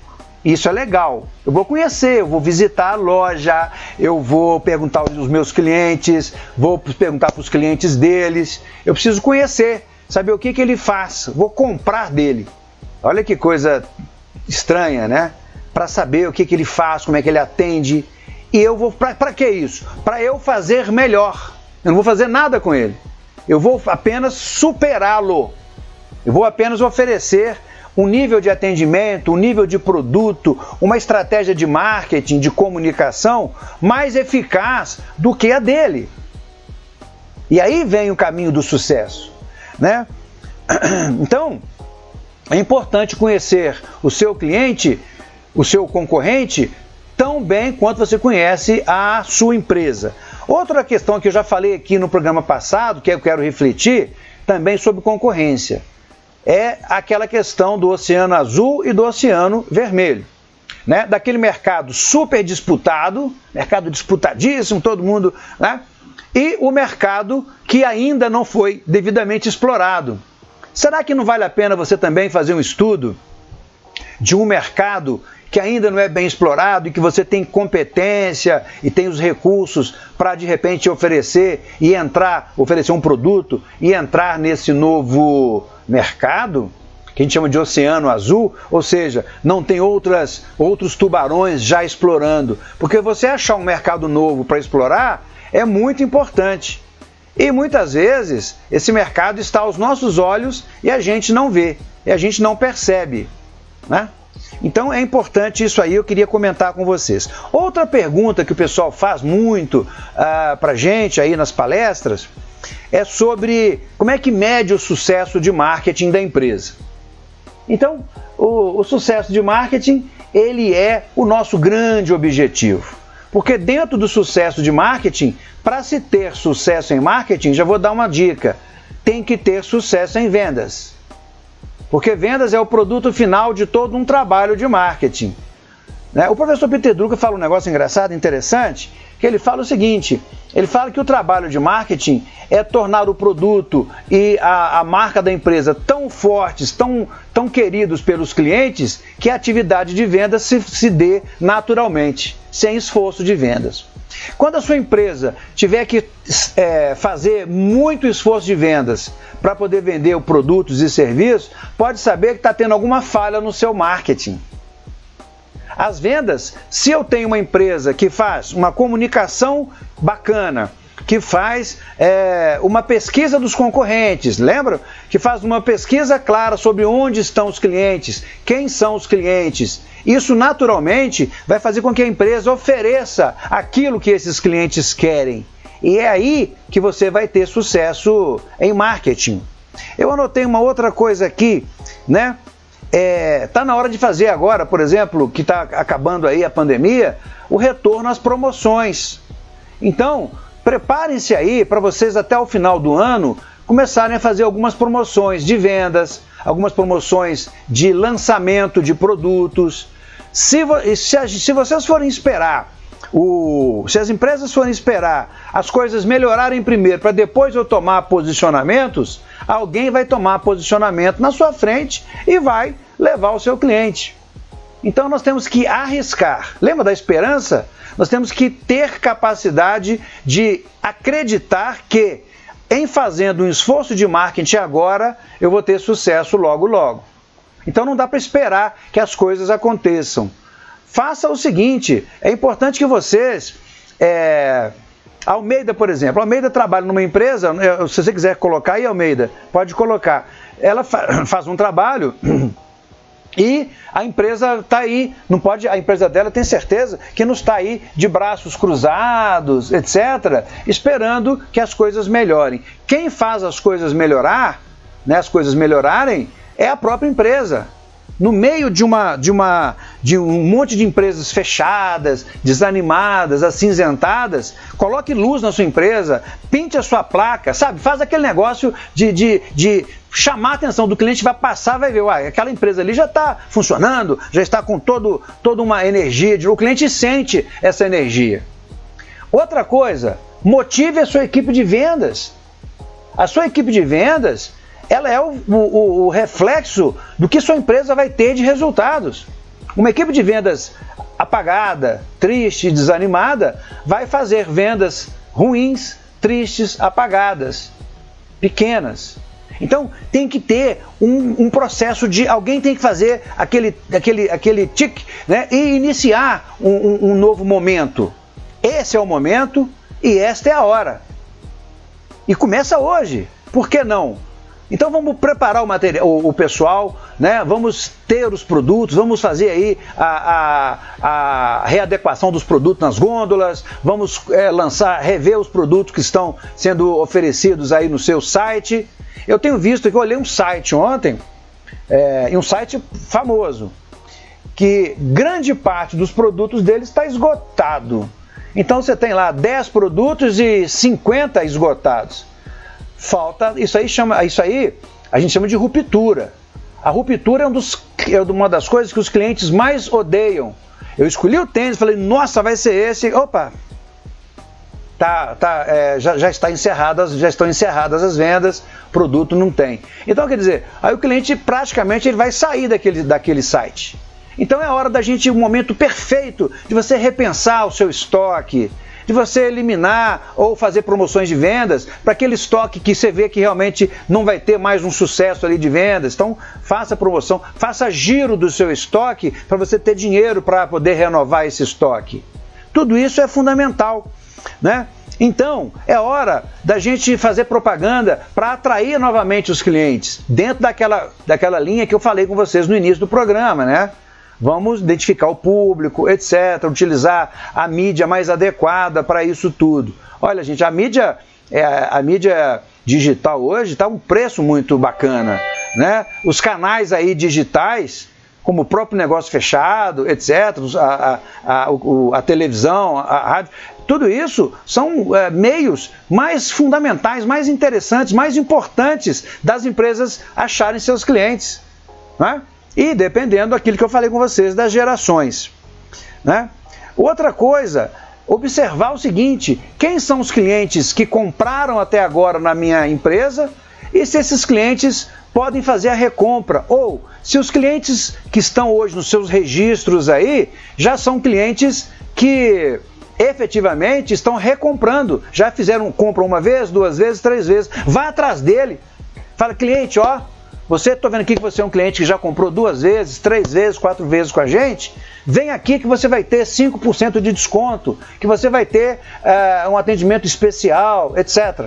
Isso é legal. Eu vou conhecer, eu vou visitar a loja, eu vou perguntar aos meus clientes, vou perguntar para os clientes deles. Eu preciso conhecer, saber o que, que ele faz. Vou comprar dele. Olha que coisa estranha, né? Para saber o que, que ele faz, como é que ele atende. E eu vou. Para que isso? Para eu fazer melhor. Eu não vou fazer nada com ele. Eu vou apenas superá-lo. Eu vou apenas oferecer um nível de atendimento, um nível de produto, uma estratégia de marketing, de comunicação mais eficaz do que a dele. E aí vem o caminho do sucesso, né? Então, é importante conhecer o seu cliente, o seu concorrente, tão bem quanto você conhece a sua empresa. Outra questão que eu já falei aqui no programa passado, que eu quero refletir, também sobre concorrência é aquela questão do oceano azul e do oceano vermelho. Né? Daquele mercado super disputado, mercado disputadíssimo, todo mundo, né? e o mercado que ainda não foi devidamente explorado. Será que não vale a pena você também fazer um estudo de um mercado que ainda não é bem explorado e que você tem competência e tem os recursos para de repente oferecer e entrar, oferecer um produto e entrar nesse novo mercado, que a gente chama de oceano azul, ou seja, não tem outras, outros tubarões já explorando. Porque você achar um mercado novo para explorar é muito importante. E muitas vezes esse mercado está aos nossos olhos e a gente não vê, e a gente não percebe. Né? Então é importante isso aí, eu queria comentar com vocês. Outra pergunta que o pessoal faz muito uh, ah, para gente aí nas palestras é sobre como é que mede o sucesso de marketing da empresa. Então, o, o sucesso de marketing, ele é o nosso grande objetivo. Porque dentro do sucesso de marketing, para se ter sucesso em marketing, já vou dar uma dica, tem que ter sucesso em vendas. Porque vendas é o produto final de todo um trabalho de marketing. Né? O professor Peter Drucker fala um negócio engraçado, interessante, que ele fala o seguinte: ele fala que o trabalho de marketing é tornar o produto e a, a marca da empresa tão fortes, tão, tão queridos pelos clientes, que a atividade de vendas se, se dê naturalmente, sem esforço de vendas. Quando a sua empresa tiver que é, fazer muito esforço de vendas para poder vender produtos e serviços, pode saber que está tendo alguma falha no seu marketing. As vendas, se eu tenho uma empresa que faz uma comunicação bacana, que faz é, uma pesquisa dos concorrentes, lembra? Que faz uma pesquisa clara sobre onde estão os clientes, quem são os clientes. Isso naturalmente vai fazer com que a empresa ofereça aquilo que esses clientes querem. E é aí que você vai ter sucesso em marketing. Eu anotei uma outra coisa aqui, né? É, tá na hora de fazer agora, por exemplo, que está acabando aí a pandemia, o retorno às promoções. Então, preparem-se aí para vocês até o final do ano começarem a fazer algumas promoções de vendas, algumas promoções de lançamento de produtos. Se, se, se vocês forem esperar o, se as empresas forem esperar as coisas melhorarem primeiro para depois eu tomar posicionamentos, alguém vai tomar posicionamento na sua frente e vai levar o seu cliente. Então nós temos que arriscar. Lembra da esperança? Nós temos que ter capacidade de acreditar que em fazendo um esforço de marketing agora, eu vou ter sucesso logo logo. Então não dá para esperar que as coisas aconteçam. Faça o seguinte: é importante que vocês. É, Almeida, por exemplo, Almeida trabalha numa empresa, se você quiser colocar aí, Almeida, pode colocar. Ela faz um trabalho e a empresa está aí, não pode, a empresa dela tem certeza que não está aí de braços cruzados, etc., esperando que as coisas melhorem. Quem faz as coisas melhorar, né, as coisas melhorarem, é a própria empresa no meio de uma de uma de um monte de empresas fechadas, desanimadas, acinzentadas, coloque luz na sua empresa, pinte a sua placa, sabe? Faz aquele negócio de, de, de chamar a atenção do cliente, vai passar, vai ver, uai, aquela empresa ali já está funcionando, já está com todo, toda uma energia, o cliente sente essa energia. Outra coisa, motive a sua equipe de vendas. A sua equipe de vendas ela é o, o, o reflexo do que sua empresa vai ter de resultados. Uma equipe de vendas apagada, triste, desanimada, vai fazer vendas ruins, tristes, apagadas, pequenas. Então tem que ter um, um, processo de alguém tem que fazer aquele, aquele, aquele tic né, e iniciar um, um, um novo momento. Esse é o momento e esta é a hora. E começa hoje. Por que não? Então vamos preparar o, material, o, pessoal, né? vamos ter os produtos, vamos fazer aí a, a, a readequação dos produtos nas gôndolas, vamos é, lançar, rever os produtos que estão sendo oferecidos aí no seu site. Eu tenho visto que eu olhei um site ontem, é, um site famoso, que grande parte dos produtos dele está esgotado. Então você tem lá 10 produtos e 50 esgotados falta. Isso aí chama. Isso aí a gente chama de ruptura. A ruptura é, um dos, é uma das coisas que os clientes mais odeiam. Eu escolhi o tênis, falei, nossa, vai ser esse. Opa! Tá, tá, é, já, já está encerradas, já estão encerradas as vendas, produto não tem. Então, quer dizer, aí o cliente praticamente ele vai sair daquele, daquele site. Então é a hora da gente, o momento perfeito de você repensar o seu estoque, de você eliminar ou fazer promoções de vendas para aquele estoque que você vê que realmente não vai ter mais um sucesso ali de vendas. Então, faça promoção, faça giro do seu estoque para você ter dinheiro para poder renovar esse estoque. Tudo isso é fundamental, né? Então, é hora da gente fazer propaganda para atrair novamente os clientes, dentro daquela, daquela linha que eu falei com vocês no início do programa, né? Vamos identificar o público, etc., utilizar a mídia mais adequada para isso tudo. Olha, gente, a mídia, é, a mídia digital hoje está um preço muito bacana. Né? Os canais aí digitais, como o próprio negócio fechado, etc., a, a, a, a televisão, a rádio, tudo isso são é, meios mais fundamentais, mais interessantes, mais importantes das empresas acharem seus clientes. Né? E dependendo daquilo que eu falei com vocês, das gerações. Né? Outra coisa, observar o seguinte: quem são os clientes que compraram até agora na minha empresa e se esses clientes podem fazer a recompra ou se os clientes que estão hoje nos seus registros aí já são clientes que efetivamente estão recomprando, já fizeram compra uma vez, duas vezes, três vezes, vá atrás dele. Fala, cliente, ó, você, estou vendo aqui que você é um cliente que já comprou duas vezes, três vezes, quatro vezes com a gente. Vem aqui que você vai ter 5% de desconto, que você vai ter uh, um atendimento especial, etc.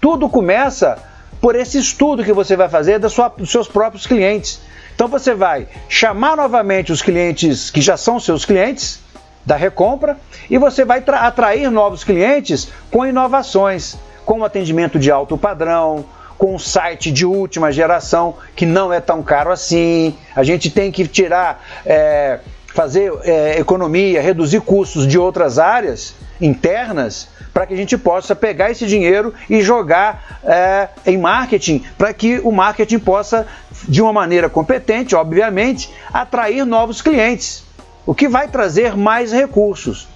Tudo começa por esse estudo que você vai fazer da sua, dos seus próprios clientes. Então você vai chamar novamente os clientes que já são seus clientes da recompra e você vai atrair novos clientes com inovações, com atendimento de alto padrão, com um site de última geração que não é tão caro assim. A gente tem que tirar, é, fazer é, economia, reduzir custos de outras áreas internas para que a gente possa pegar esse dinheiro e jogar é, em marketing, para que o marketing possa, de uma maneira competente, obviamente, atrair novos clientes, o que vai trazer mais recursos.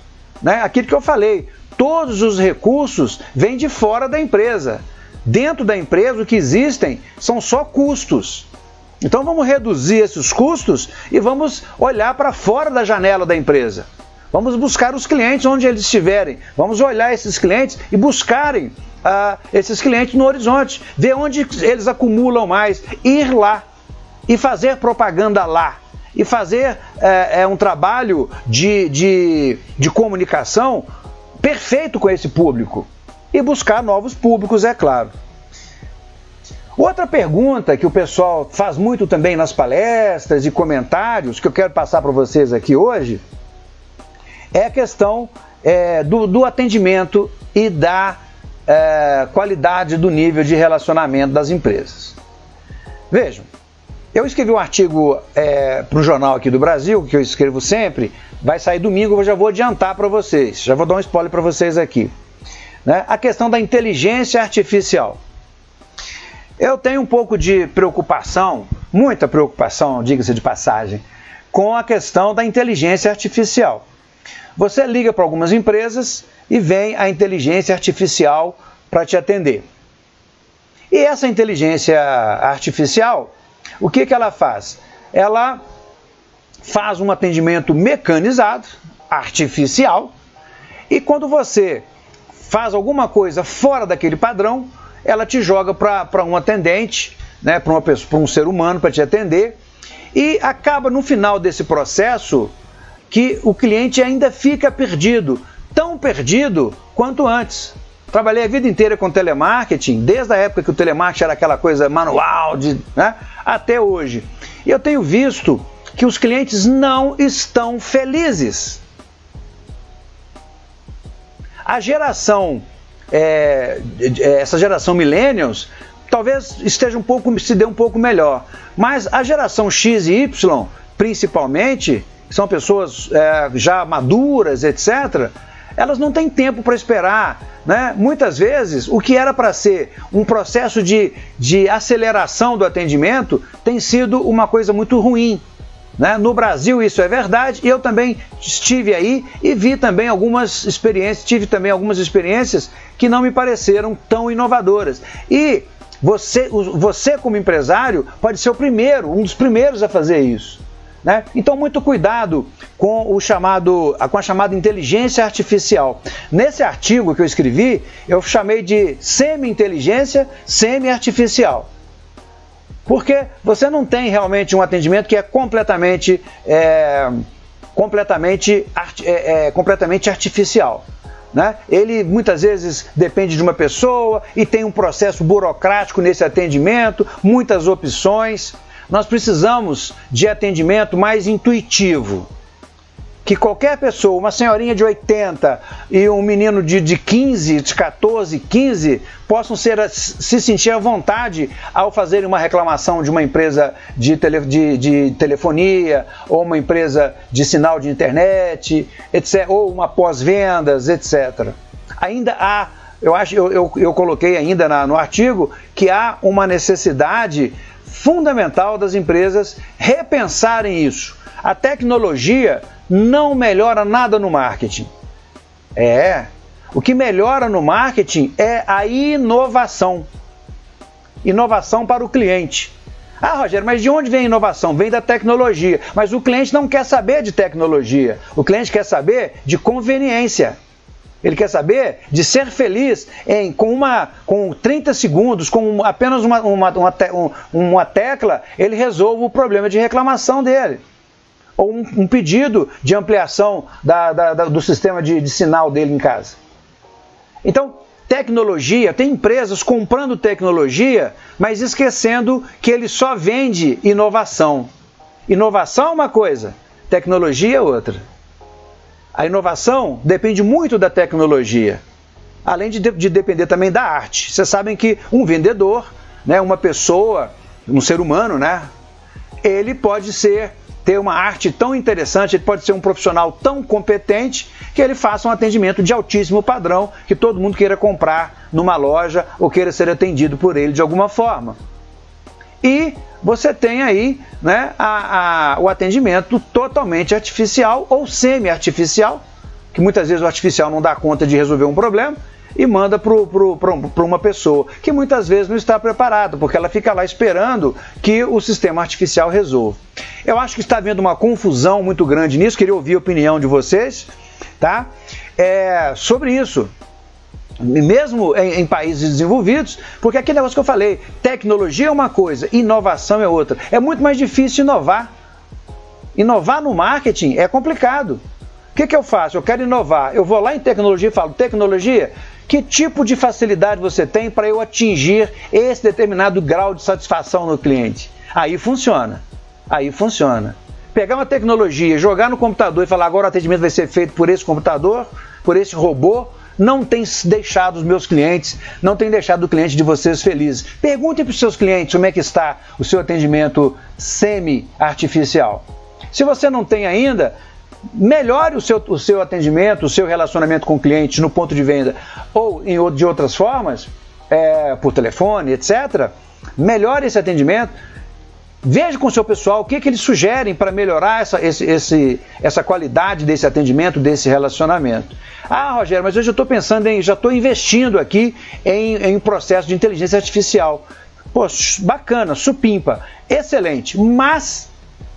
Né? Aquilo que eu falei, todos os recursos vêm de fora da empresa. Dentro da empresa, o que existem são só custos. Então vamos reduzir esses custos e vamos olhar para fora da janela da empresa. Vamos buscar os clientes onde eles estiverem. Vamos olhar esses clientes e buscarem uh, esses clientes no horizonte, ver onde eles acumulam mais, ir lá e fazer propaganda lá. E fazer é, é um trabalho de, de, de comunicação perfeito com esse público e buscar novos públicos, é claro. Outra pergunta que o pessoal faz muito também nas palestras e comentários, que eu quero passar para vocês aqui hoje, é a questão é, do, do, atendimento e da é, qualidade do nível de relacionamento das empresas. Vejam, eu escrevi um artigo é, para um jornal aqui do Brasil, que eu escrevo sempre, vai sair domingo, eu já vou adiantar para vocês, já vou dar um spoiler para vocês aqui né, a questão da inteligência artificial. Eu tenho um pouco de preocupação, muita preocupação, diga-se de passagem, com a questão da inteligência artificial. Você liga para algumas empresas e vem a inteligência artificial para te atender. E essa inteligência artificial, o que, que ela faz? Ela faz um atendimento mecanizado, artificial, e quando você faz alguma coisa fora daquele padrão, ela te joga para um atendente, né, para um ser humano para te atender, e acaba no final desse processo que o cliente ainda fica perdido, tão perdido quanto antes. Trabalhei a vida inteira com telemarketing, desde a época que o telemarketing era aquela coisa manual, de, né, até hoje. E eu tenho visto que os clientes não estão felizes. A geração, é, é, essa geração millennials, talvez esteja um pouco, se dê um pouco melhor. Mas a geração X e Y, principalmente, são pessoas é, já maduras, etc., elas não têm tempo para esperar. Né? Muitas vezes, o que era para ser um processo de, de aceleração do atendimento tem sido uma coisa muito ruim. Né? No Brasil isso é verdade e eu também estive aí e vi também algumas experiências, tive também algumas experiências que não me pareceram tão inovadoras. E você, você como empresário pode ser o primeiro, um dos primeiros a fazer isso. Né? Então, muito cuidado com, o chamado, com a chamada inteligência artificial. Nesse artigo que eu escrevi, eu chamei de semi-inteligência semi-artificial. Porque você não tem realmente um atendimento que é completamente, é, completamente, é, é, completamente artificial. Né? Ele muitas vezes depende de uma pessoa e tem um processo burocrático nesse atendimento, muitas opções. Nós precisamos de atendimento mais intuitivo. Que qualquer pessoa, uma senhorinha de 80 e um menino de, de 15, de 14, 15, possam ser, se sentir à vontade ao fazerem uma reclamação de uma empresa de, tele, de, de telefonia, ou uma empresa de sinal de internet, etc., ou uma pós-vendas, etc. Ainda há eu acho eu, eu, eu coloquei ainda na, no artigo que há uma necessidade fundamental das empresas repensarem isso. A tecnologia não melhora nada no marketing. É. O que melhora no marketing é a inovação. Inovação para o cliente. Ah, Rogério, mas de onde vem a inovação? Vem da tecnologia. Mas o cliente não quer saber de tecnologia. O cliente quer saber de conveniência. Ele quer saber de ser feliz em, com, uma, com 30 segundos, com apenas uma, uma, uma, uma tecla, ele resolve o problema de reclamação dele. Ou um, um pedido de ampliação da, da, da, do sistema de, de sinal dele em casa. Então, tecnologia, tem empresas comprando tecnologia, mas esquecendo que ele só vende inovação. Inovação é uma coisa, tecnologia é outra. A inovação depende muito da tecnologia, além de, de depender também da arte. Vocês sabem que um vendedor, né, uma pessoa, um ser humano, né, ele pode ser ter uma arte tão interessante, ele pode ser um profissional tão competente que ele faça um atendimento de altíssimo padrão que todo mundo queira comprar numa loja ou queira ser atendido por ele de alguma forma. E você tem aí né, a, a, o atendimento totalmente artificial ou semi-artificial, que muitas vezes o artificial não dá conta de resolver um problema e manda para uma pessoa que muitas vezes não está preparada, porque ela fica lá esperando que o sistema artificial resolva. Eu acho que está havendo uma confusão muito grande nisso, queria ouvir a opinião de vocês, tá? É, sobre isso mesmo em, em, países desenvolvidos, porque aquele negócio que eu falei, tecnologia é uma coisa, inovação é outra. É muito mais difícil inovar. Inovar no marketing é complicado. O que, que eu faço? Eu quero inovar. Eu vou lá em tecnologia e falo, tecnologia, que tipo de facilidade você tem para eu atingir esse determinado grau de satisfação no cliente? Aí funciona. Aí funciona. Pegar uma tecnologia, jogar no computador e falar agora o atendimento vai ser feito por esse computador, por esse robô, não tem deixado os meus clientes, não tem deixado o cliente de vocês felizes. Perguntem para os seus clientes como é que está o seu atendimento semi-artificial. Se você não tem ainda, melhore o seu, o seu atendimento, o seu relacionamento com o cliente no ponto de venda ou em, de outras formas, é, por telefone, etc. Melhore esse atendimento, Veja com o seu pessoal o que, que eles sugerem para melhorar essa, esse, esse, essa qualidade desse atendimento, desse relacionamento. Ah, Rogério, mas hoje eu estou pensando em, já estou investindo aqui em, em um processo de inteligência artificial. Pô, bacana, supimpa, excelente, mas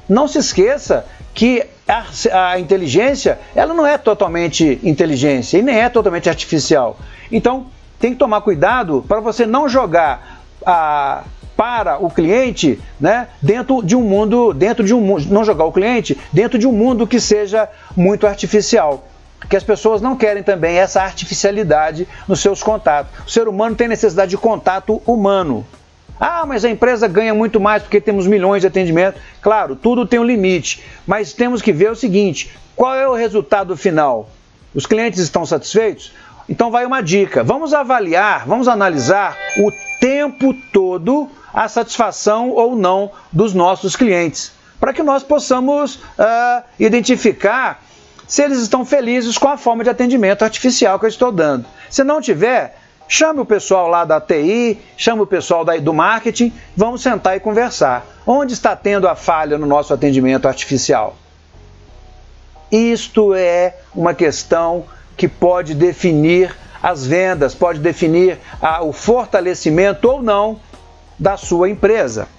não se esqueça que a, a, inteligência, ela não é totalmente inteligência e nem é totalmente artificial. Então, tem que tomar cuidado para você não jogar a para o cliente, né, dentro de um mundo, dentro de um não jogar o cliente dentro de um mundo que seja muito artificial. Que as pessoas não querem também essa artificialidade nos seus contatos. O ser humano tem necessidade de contato humano. Ah, mas a empresa ganha muito mais porque temos milhões de atendimentos. Claro, tudo tem um limite, mas temos que ver o seguinte: qual é o resultado final? Os clientes estão satisfeitos? Então vai uma dica. Vamos avaliar, vamos analisar o tempo todo a satisfação ou não dos nossos clientes, para que nós possamos uh, identificar se eles estão felizes com a forma de atendimento artificial que eu estou dando. Se não tiver, chame o pessoal lá da TI, chame o pessoal do marketing, vamos sentar e conversar. Onde está tendo a falha no nosso atendimento artificial? Isto é uma questão que pode definir as vendas, pode definir ah, o fortalecimento ou não da sua empresa.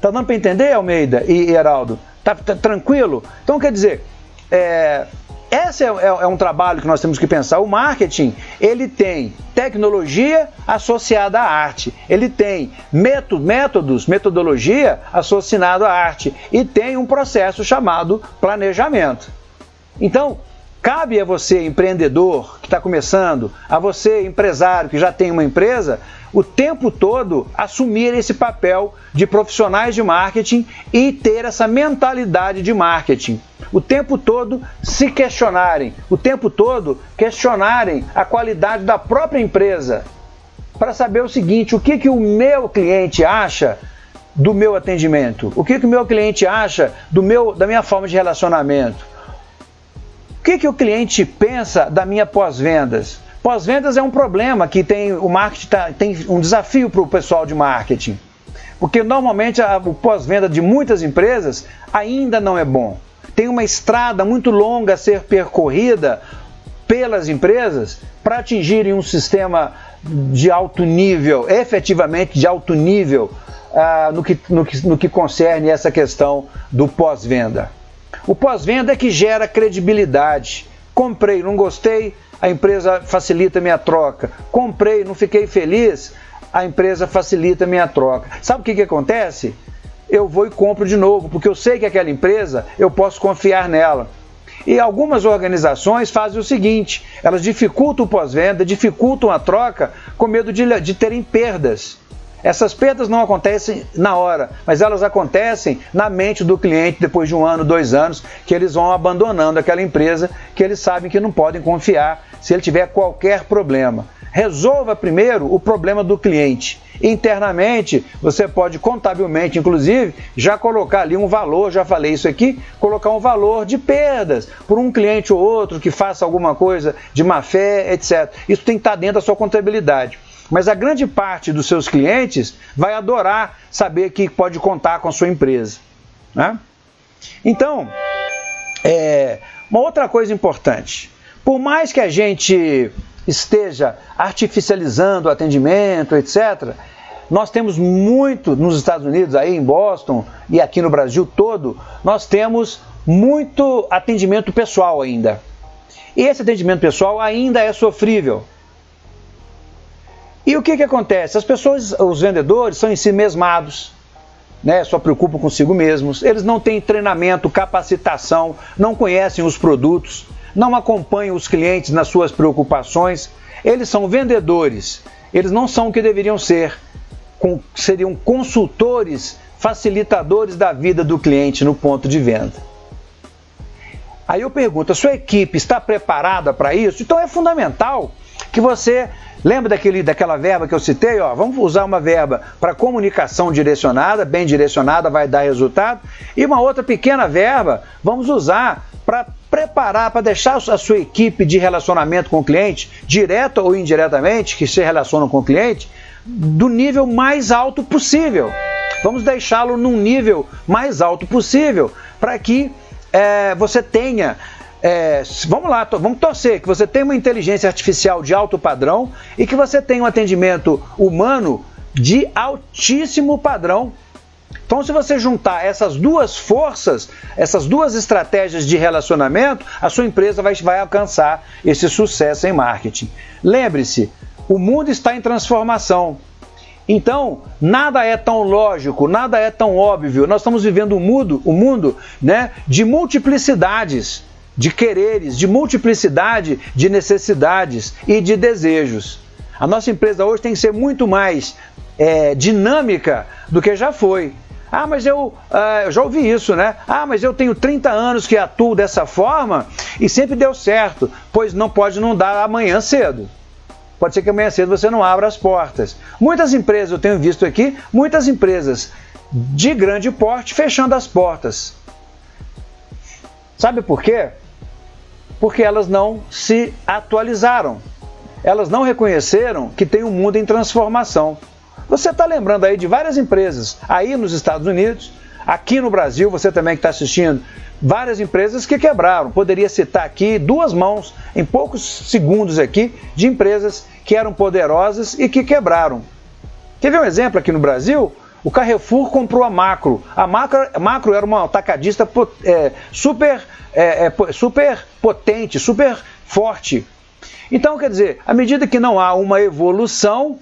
Tá dando para entender, Almeida e Heraldo? Tá, tá, tranquilo? Então, quer dizer, é, esse é, é, é, um trabalho que nós temos que pensar. O marketing, ele tem tecnologia associada à arte. Ele tem método, métodos, metodologia associada à arte. E tem um processo chamado planejamento. Então, cabe a você, empreendedor que está começando, a você, empresário que já tem uma empresa, o tempo todo assumir esse papel de profissionais de marketing e ter essa mentalidade de marketing. O tempo todo se questionarem, o tempo todo questionarem a qualidade da própria empresa para saber o seguinte: o que, que o meu cliente acha do meu atendimento? O que, que o meu cliente acha do meu, da minha forma de relacionamento? O que, que o cliente pensa da minha pós-vendas? Pós-vendas é um problema que tem o marketing tá, tem um desafio para o pessoal de marketing. Porque normalmente a, o pós-venda de muitas empresas ainda não é bom. Tem uma estrada muito longa a ser percorrida pelas empresas para atingirem um sistema de alto nível, efetivamente de alto nível, ah, no, que, no, que, no que concerne essa questão do pós-venda. O pós-venda é que gera credibilidade. Comprei, não gostei, a empresa facilita minha troca. Comprei, não fiquei feliz, a empresa facilita minha troca. Sabe o que, que acontece? Eu vou e compro de novo, porque eu sei que aquela empresa eu posso confiar nela. E algumas organizações fazem o seguinte: elas dificultam o pós-venda, dificultam a troca com medo de, de terem perdas. Essas perdas não acontecem na hora, mas elas acontecem na mente do cliente depois de um ano, dois anos, que eles vão abandonando aquela empresa que eles sabem que não podem confiar se ele tiver qualquer problema. Resolva primeiro o problema do cliente. Internamente, você pode contabilmente, inclusive, já colocar ali um valor, já falei isso aqui, colocar um valor de perdas por um cliente ou outro que faça alguma coisa de má fé, etc. Isso tem que estar dentro da sua contabilidade. Mas a grande parte dos seus clientes vai adorar saber que pode contar com a sua empresa. Né? Então, é, uma outra coisa importante: por mais que a gente esteja artificializando o atendimento, etc., nós temos muito nos Estados Unidos, aí em Boston e aqui no Brasil todo, nós temos muito atendimento pessoal ainda. E esse atendimento pessoal ainda é sofrível. E o que, que acontece? As pessoas, os vendedores, são em si mesmados, né? só preocupam consigo mesmos, eles não têm treinamento, capacitação, não conhecem os produtos, não acompanham os clientes nas suas preocupações, eles são vendedores, eles não são o que deveriam ser, com, seriam consultores, facilitadores da vida do cliente no ponto de venda. Aí eu pergunto, a sua equipe está preparada para isso? Então é fundamental que você Lembra daquele, daquela verba que eu citei? Ó, vamos usar uma verba para comunicação direcionada, bem direcionada, vai dar resultado. E uma outra pequena verba vamos usar para preparar, para deixar a sua equipe de relacionamento com o cliente, direto ou indiretamente, que se relacionam com o cliente, do nível mais alto possível. Vamos deixá-lo num nível mais alto possível para que é, você tenha é, vamos lá, vamos torcer que você tenha uma inteligência artificial de alto padrão e que você tenha um atendimento humano de altíssimo padrão. Então, se você juntar essas duas forças, essas duas estratégias de relacionamento, a sua empresa vai, vai alcançar esse sucesso em marketing. Lembre-se, o mundo está em transformação. Então, nada é tão lógico, nada é tão óbvio. Nós estamos vivendo um mundo, um mundo né, de multiplicidades de quereres, de multiplicidade de necessidades e de desejos. A nossa empresa hoje tem que ser muito mais é, dinâmica do que já foi. Ah, mas eu, uh, eu já ouvi isso, né? Ah, mas eu tenho 30 anos que atuo dessa forma e sempre deu certo, pois não pode não dar amanhã cedo. Pode ser que amanhã cedo você não abra as portas. Muitas empresas, eu tenho visto aqui, muitas empresas de grande porte fechando as portas. Sabe por quê? Porque elas não se atualizaram. Elas não reconheceram que tem um mundo em transformação. Você está lembrando aí de várias empresas aí nos Estados Unidos, aqui no Brasil, você também que está assistindo, várias empresas que quebraram. Poderia citar aqui duas mãos, em poucos segundos aqui, de empresas que eram poderosas e que quebraram. Quer ver um exemplo aqui no Brasil? O Carrefour comprou a Macro. A Macro, a Macro era uma atacadista é, super, é, é, super potente, super forte. Então, quer dizer, à medida que não há uma evolução,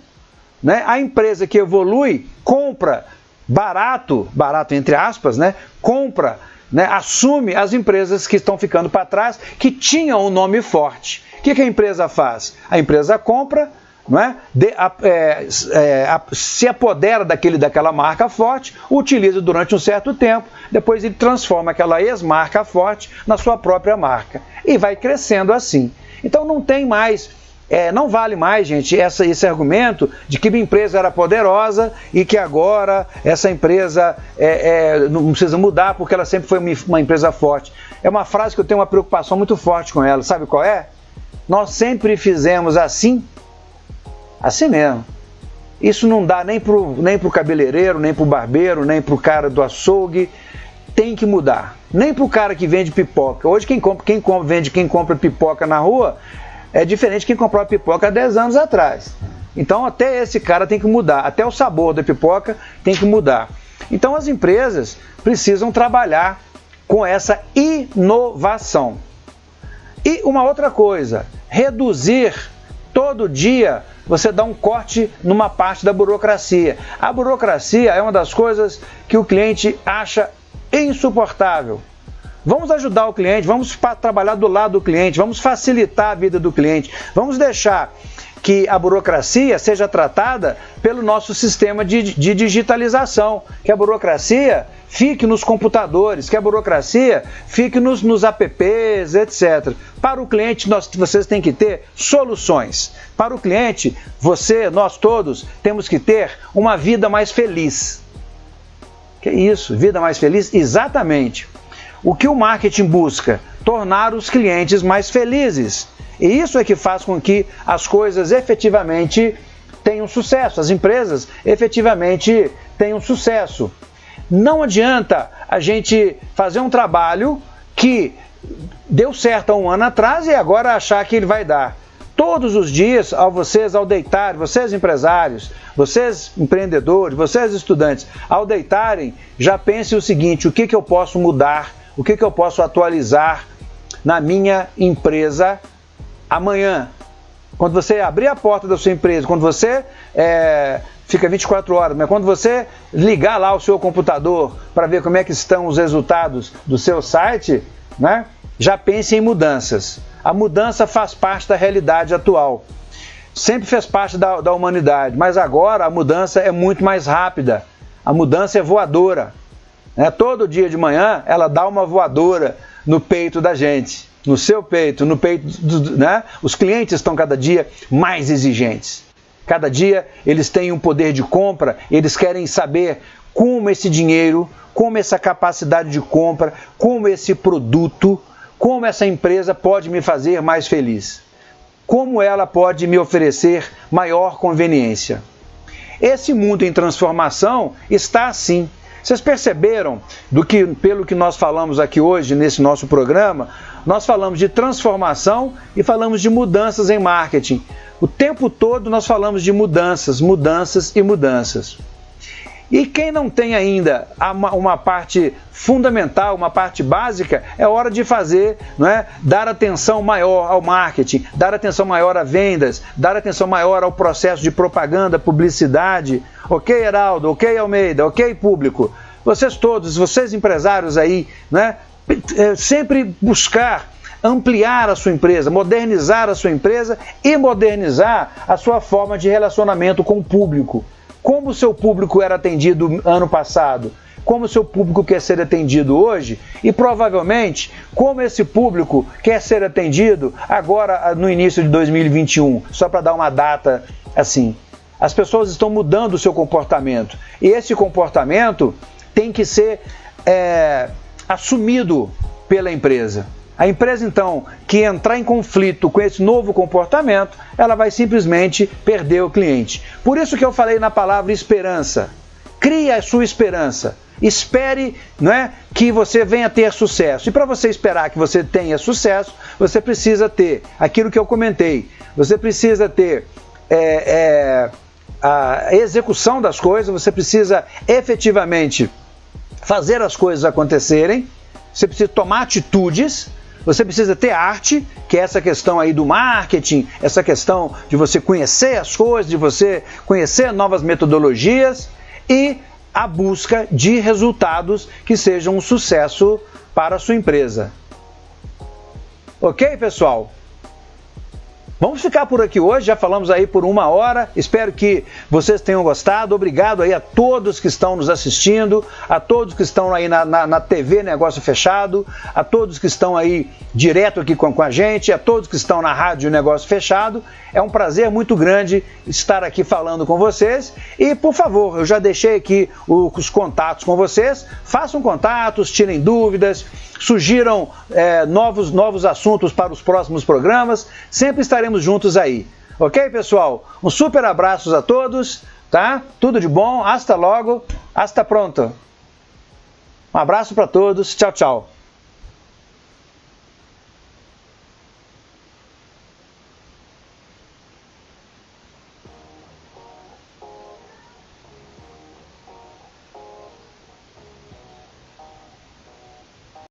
né, a empresa que evolui compra barato, barato entre aspas, né, compra, né, assume as empresas que estão ficando para trás, que tinham um nome forte. O que, que a empresa faz? A empresa compra, não é? De, é, é, se apodera daquele, daquela marca forte, utiliza durante um certo tempo, depois ele transforma aquela ex-marca forte na sua própria marca e vai crescendo assim. Então não tem mais, é, não vale mais, gente, essa, esse argumento de que uma empresa era poderosa e que agora essa empresa é, é, não precisa mudar porque ela sempre foi uma empresa forte. É uma frase que eu tenho uma preocupação muito forte com ela. Sabe qual é? Nós sempre fizemos assim Assim mesmo. Isso não dá nem pro, nem pro cabeleireiro, nem pro barbeiro, nem pro cara do açougue. Tem que mudar. Nem pro cara que vende pipoca. Hoje quem compra, quem compra, vende, quem compra pipoca na rua é diferente de quem comprou pipoca há 10 anos atrás. Então até esse cara tem que mudar, até o sabor da pipoca tem que mudar. Então as empresas precisam trabalhar com essa inovação. E uma outra coisa, reduzir todo dia você dá um corte numa parte da burocracia. A burocracia é uma das coisas que o cliente acha insuportável. Vamos ajudar o cliente, vamos trabalhar do lado do cliente, vamos facilitar a vida do cliente, vamos deixar que a burocracia seja tratada pelo nosso sistema de, de, digitalização, que a burocracia fique nos computadores, que a burocracia fique nos, nos apps, etc. Para o cliente, nós, vocês têm que ter soluções. Para o cliente, você, nós todos, temos que ter uma vida mais feliz. Que isso? Vida mais feliz? Exatamente. O que o marketing busca? Tornar os clientes mais felizes. E isso é que faz com que as coisas efetivamente tenham sucesso, as empresas efetivamente tenham sucesso. Não adianta a gente fazer um trabalho que deu certo há um ano atrás e agora achar que ele vai dar. Todos os dias, ao vocês, ao deitar, vocês empresários, vocês empreendedores, vocês estudantes, ao deitarem, já pensem o seguinte: o que, que eu posso mudar, o que, que eu posso atualizar na minha empresa amanhã. Quando você abrir a porta da sua empresa, quando você é, fica 24 horas, mas quando você ligar lá o seu computador para ver como é que estão os resultados do seu site, né, já pense em mudanças. A mudança faz parte da realidade atual. Sempre fez parte da, da humanidade, mas agora a mudança é muito mais rápida. A mudança é voadora. Né? Todo dia de manhã ela dá uma voadora no peito da gente, no seu peito, no peito, né? Os clientes estão cada dia mais exigentes. Cada dia eles têm um poder de compra, eles querem saber como esse dinheiro, como essa capacidade de compra, como esse produto como essa empresa pode me fazer mais feliz? Como ela pode me oferecer maior conveniência? Esse mundo em transformação está assim. Vocês perceberam do que pelo que nós falamos aqui hoje nesse nosso programa, nós falamos de transformação e falamos de mudanças em marketing. O tempo todo nós falamos de mudanças, mudanças e mudanças. E quem não tem ainda uma parte fundamental, uma parte básica, é hora de fazer, não é? dar atenção maior ao marketing, dar atenção maior a vendas, dar atenção maior ao processo de propaganda, publicidade. Ok, Heraldo? Ok, Almeida? Ok, público? Vocês todos, vocês empresários aí, né? É, sempre buscar ampliar a sua empresa, modernizar a sua empresa e modernizar a sua forma de relacionamento com o público como o seu público era atendido ano passado, como o seu público quer ser atendido hoje e provavelmente como esse público quer ser atendido agora no início de 2021, só para dar uma data assim. As pessoas estão mudando o seu comportamento e esse comportamento tem que ser é, assumido pela empresa. A empresa, então, que entrar em conflito com esse novo comportamento, ela vai simplesmente perder o cliente. Por isso que eu falei na palavra esperança. Crie a sua esperança. Espere não é, que você venha ter sucesso. E para você esperar que você tenha sucesso, você precisa ter aquilo que eu comentei. Você precisa ter é, é, a execução das coisas, você precisa efetivamente fazer as coisas acontecerem, você precisa tomar atitudes, você precisa ter arte, que é essa questão aí do marketing, essa questão de você conhecer as coisas, de você conhecer novas metodologias e a busca de resultados que sejam um sucesso para a sua empresa. Ok, pessoal? Vamos ficar por aqui hoje, já falamos aí por uma hora. Espero que vocês tenham gostado. Obrigado aí a todos que estão nos assistindo, a todos que estão aí na, na, na TV Negócio Fechado, a todos que estão aí direto aqui com, com a gente, a todos que estão na Rádio Negócio Fechado. É um prazer muito grande estar aqui falando com vocês. E, por favor, eu já deixei aqui os contatos com vocês. Façam contatos, tirem dúvidas, sugiram é, novos, novos assuntos para os próximos programas. Sempre estaremos juntos aí. Ok, pessoal? Um super abraço a todos, tá? Tudo de bom, hasta logo, hasta pronto. Um abraço para todos, tchau, tchau.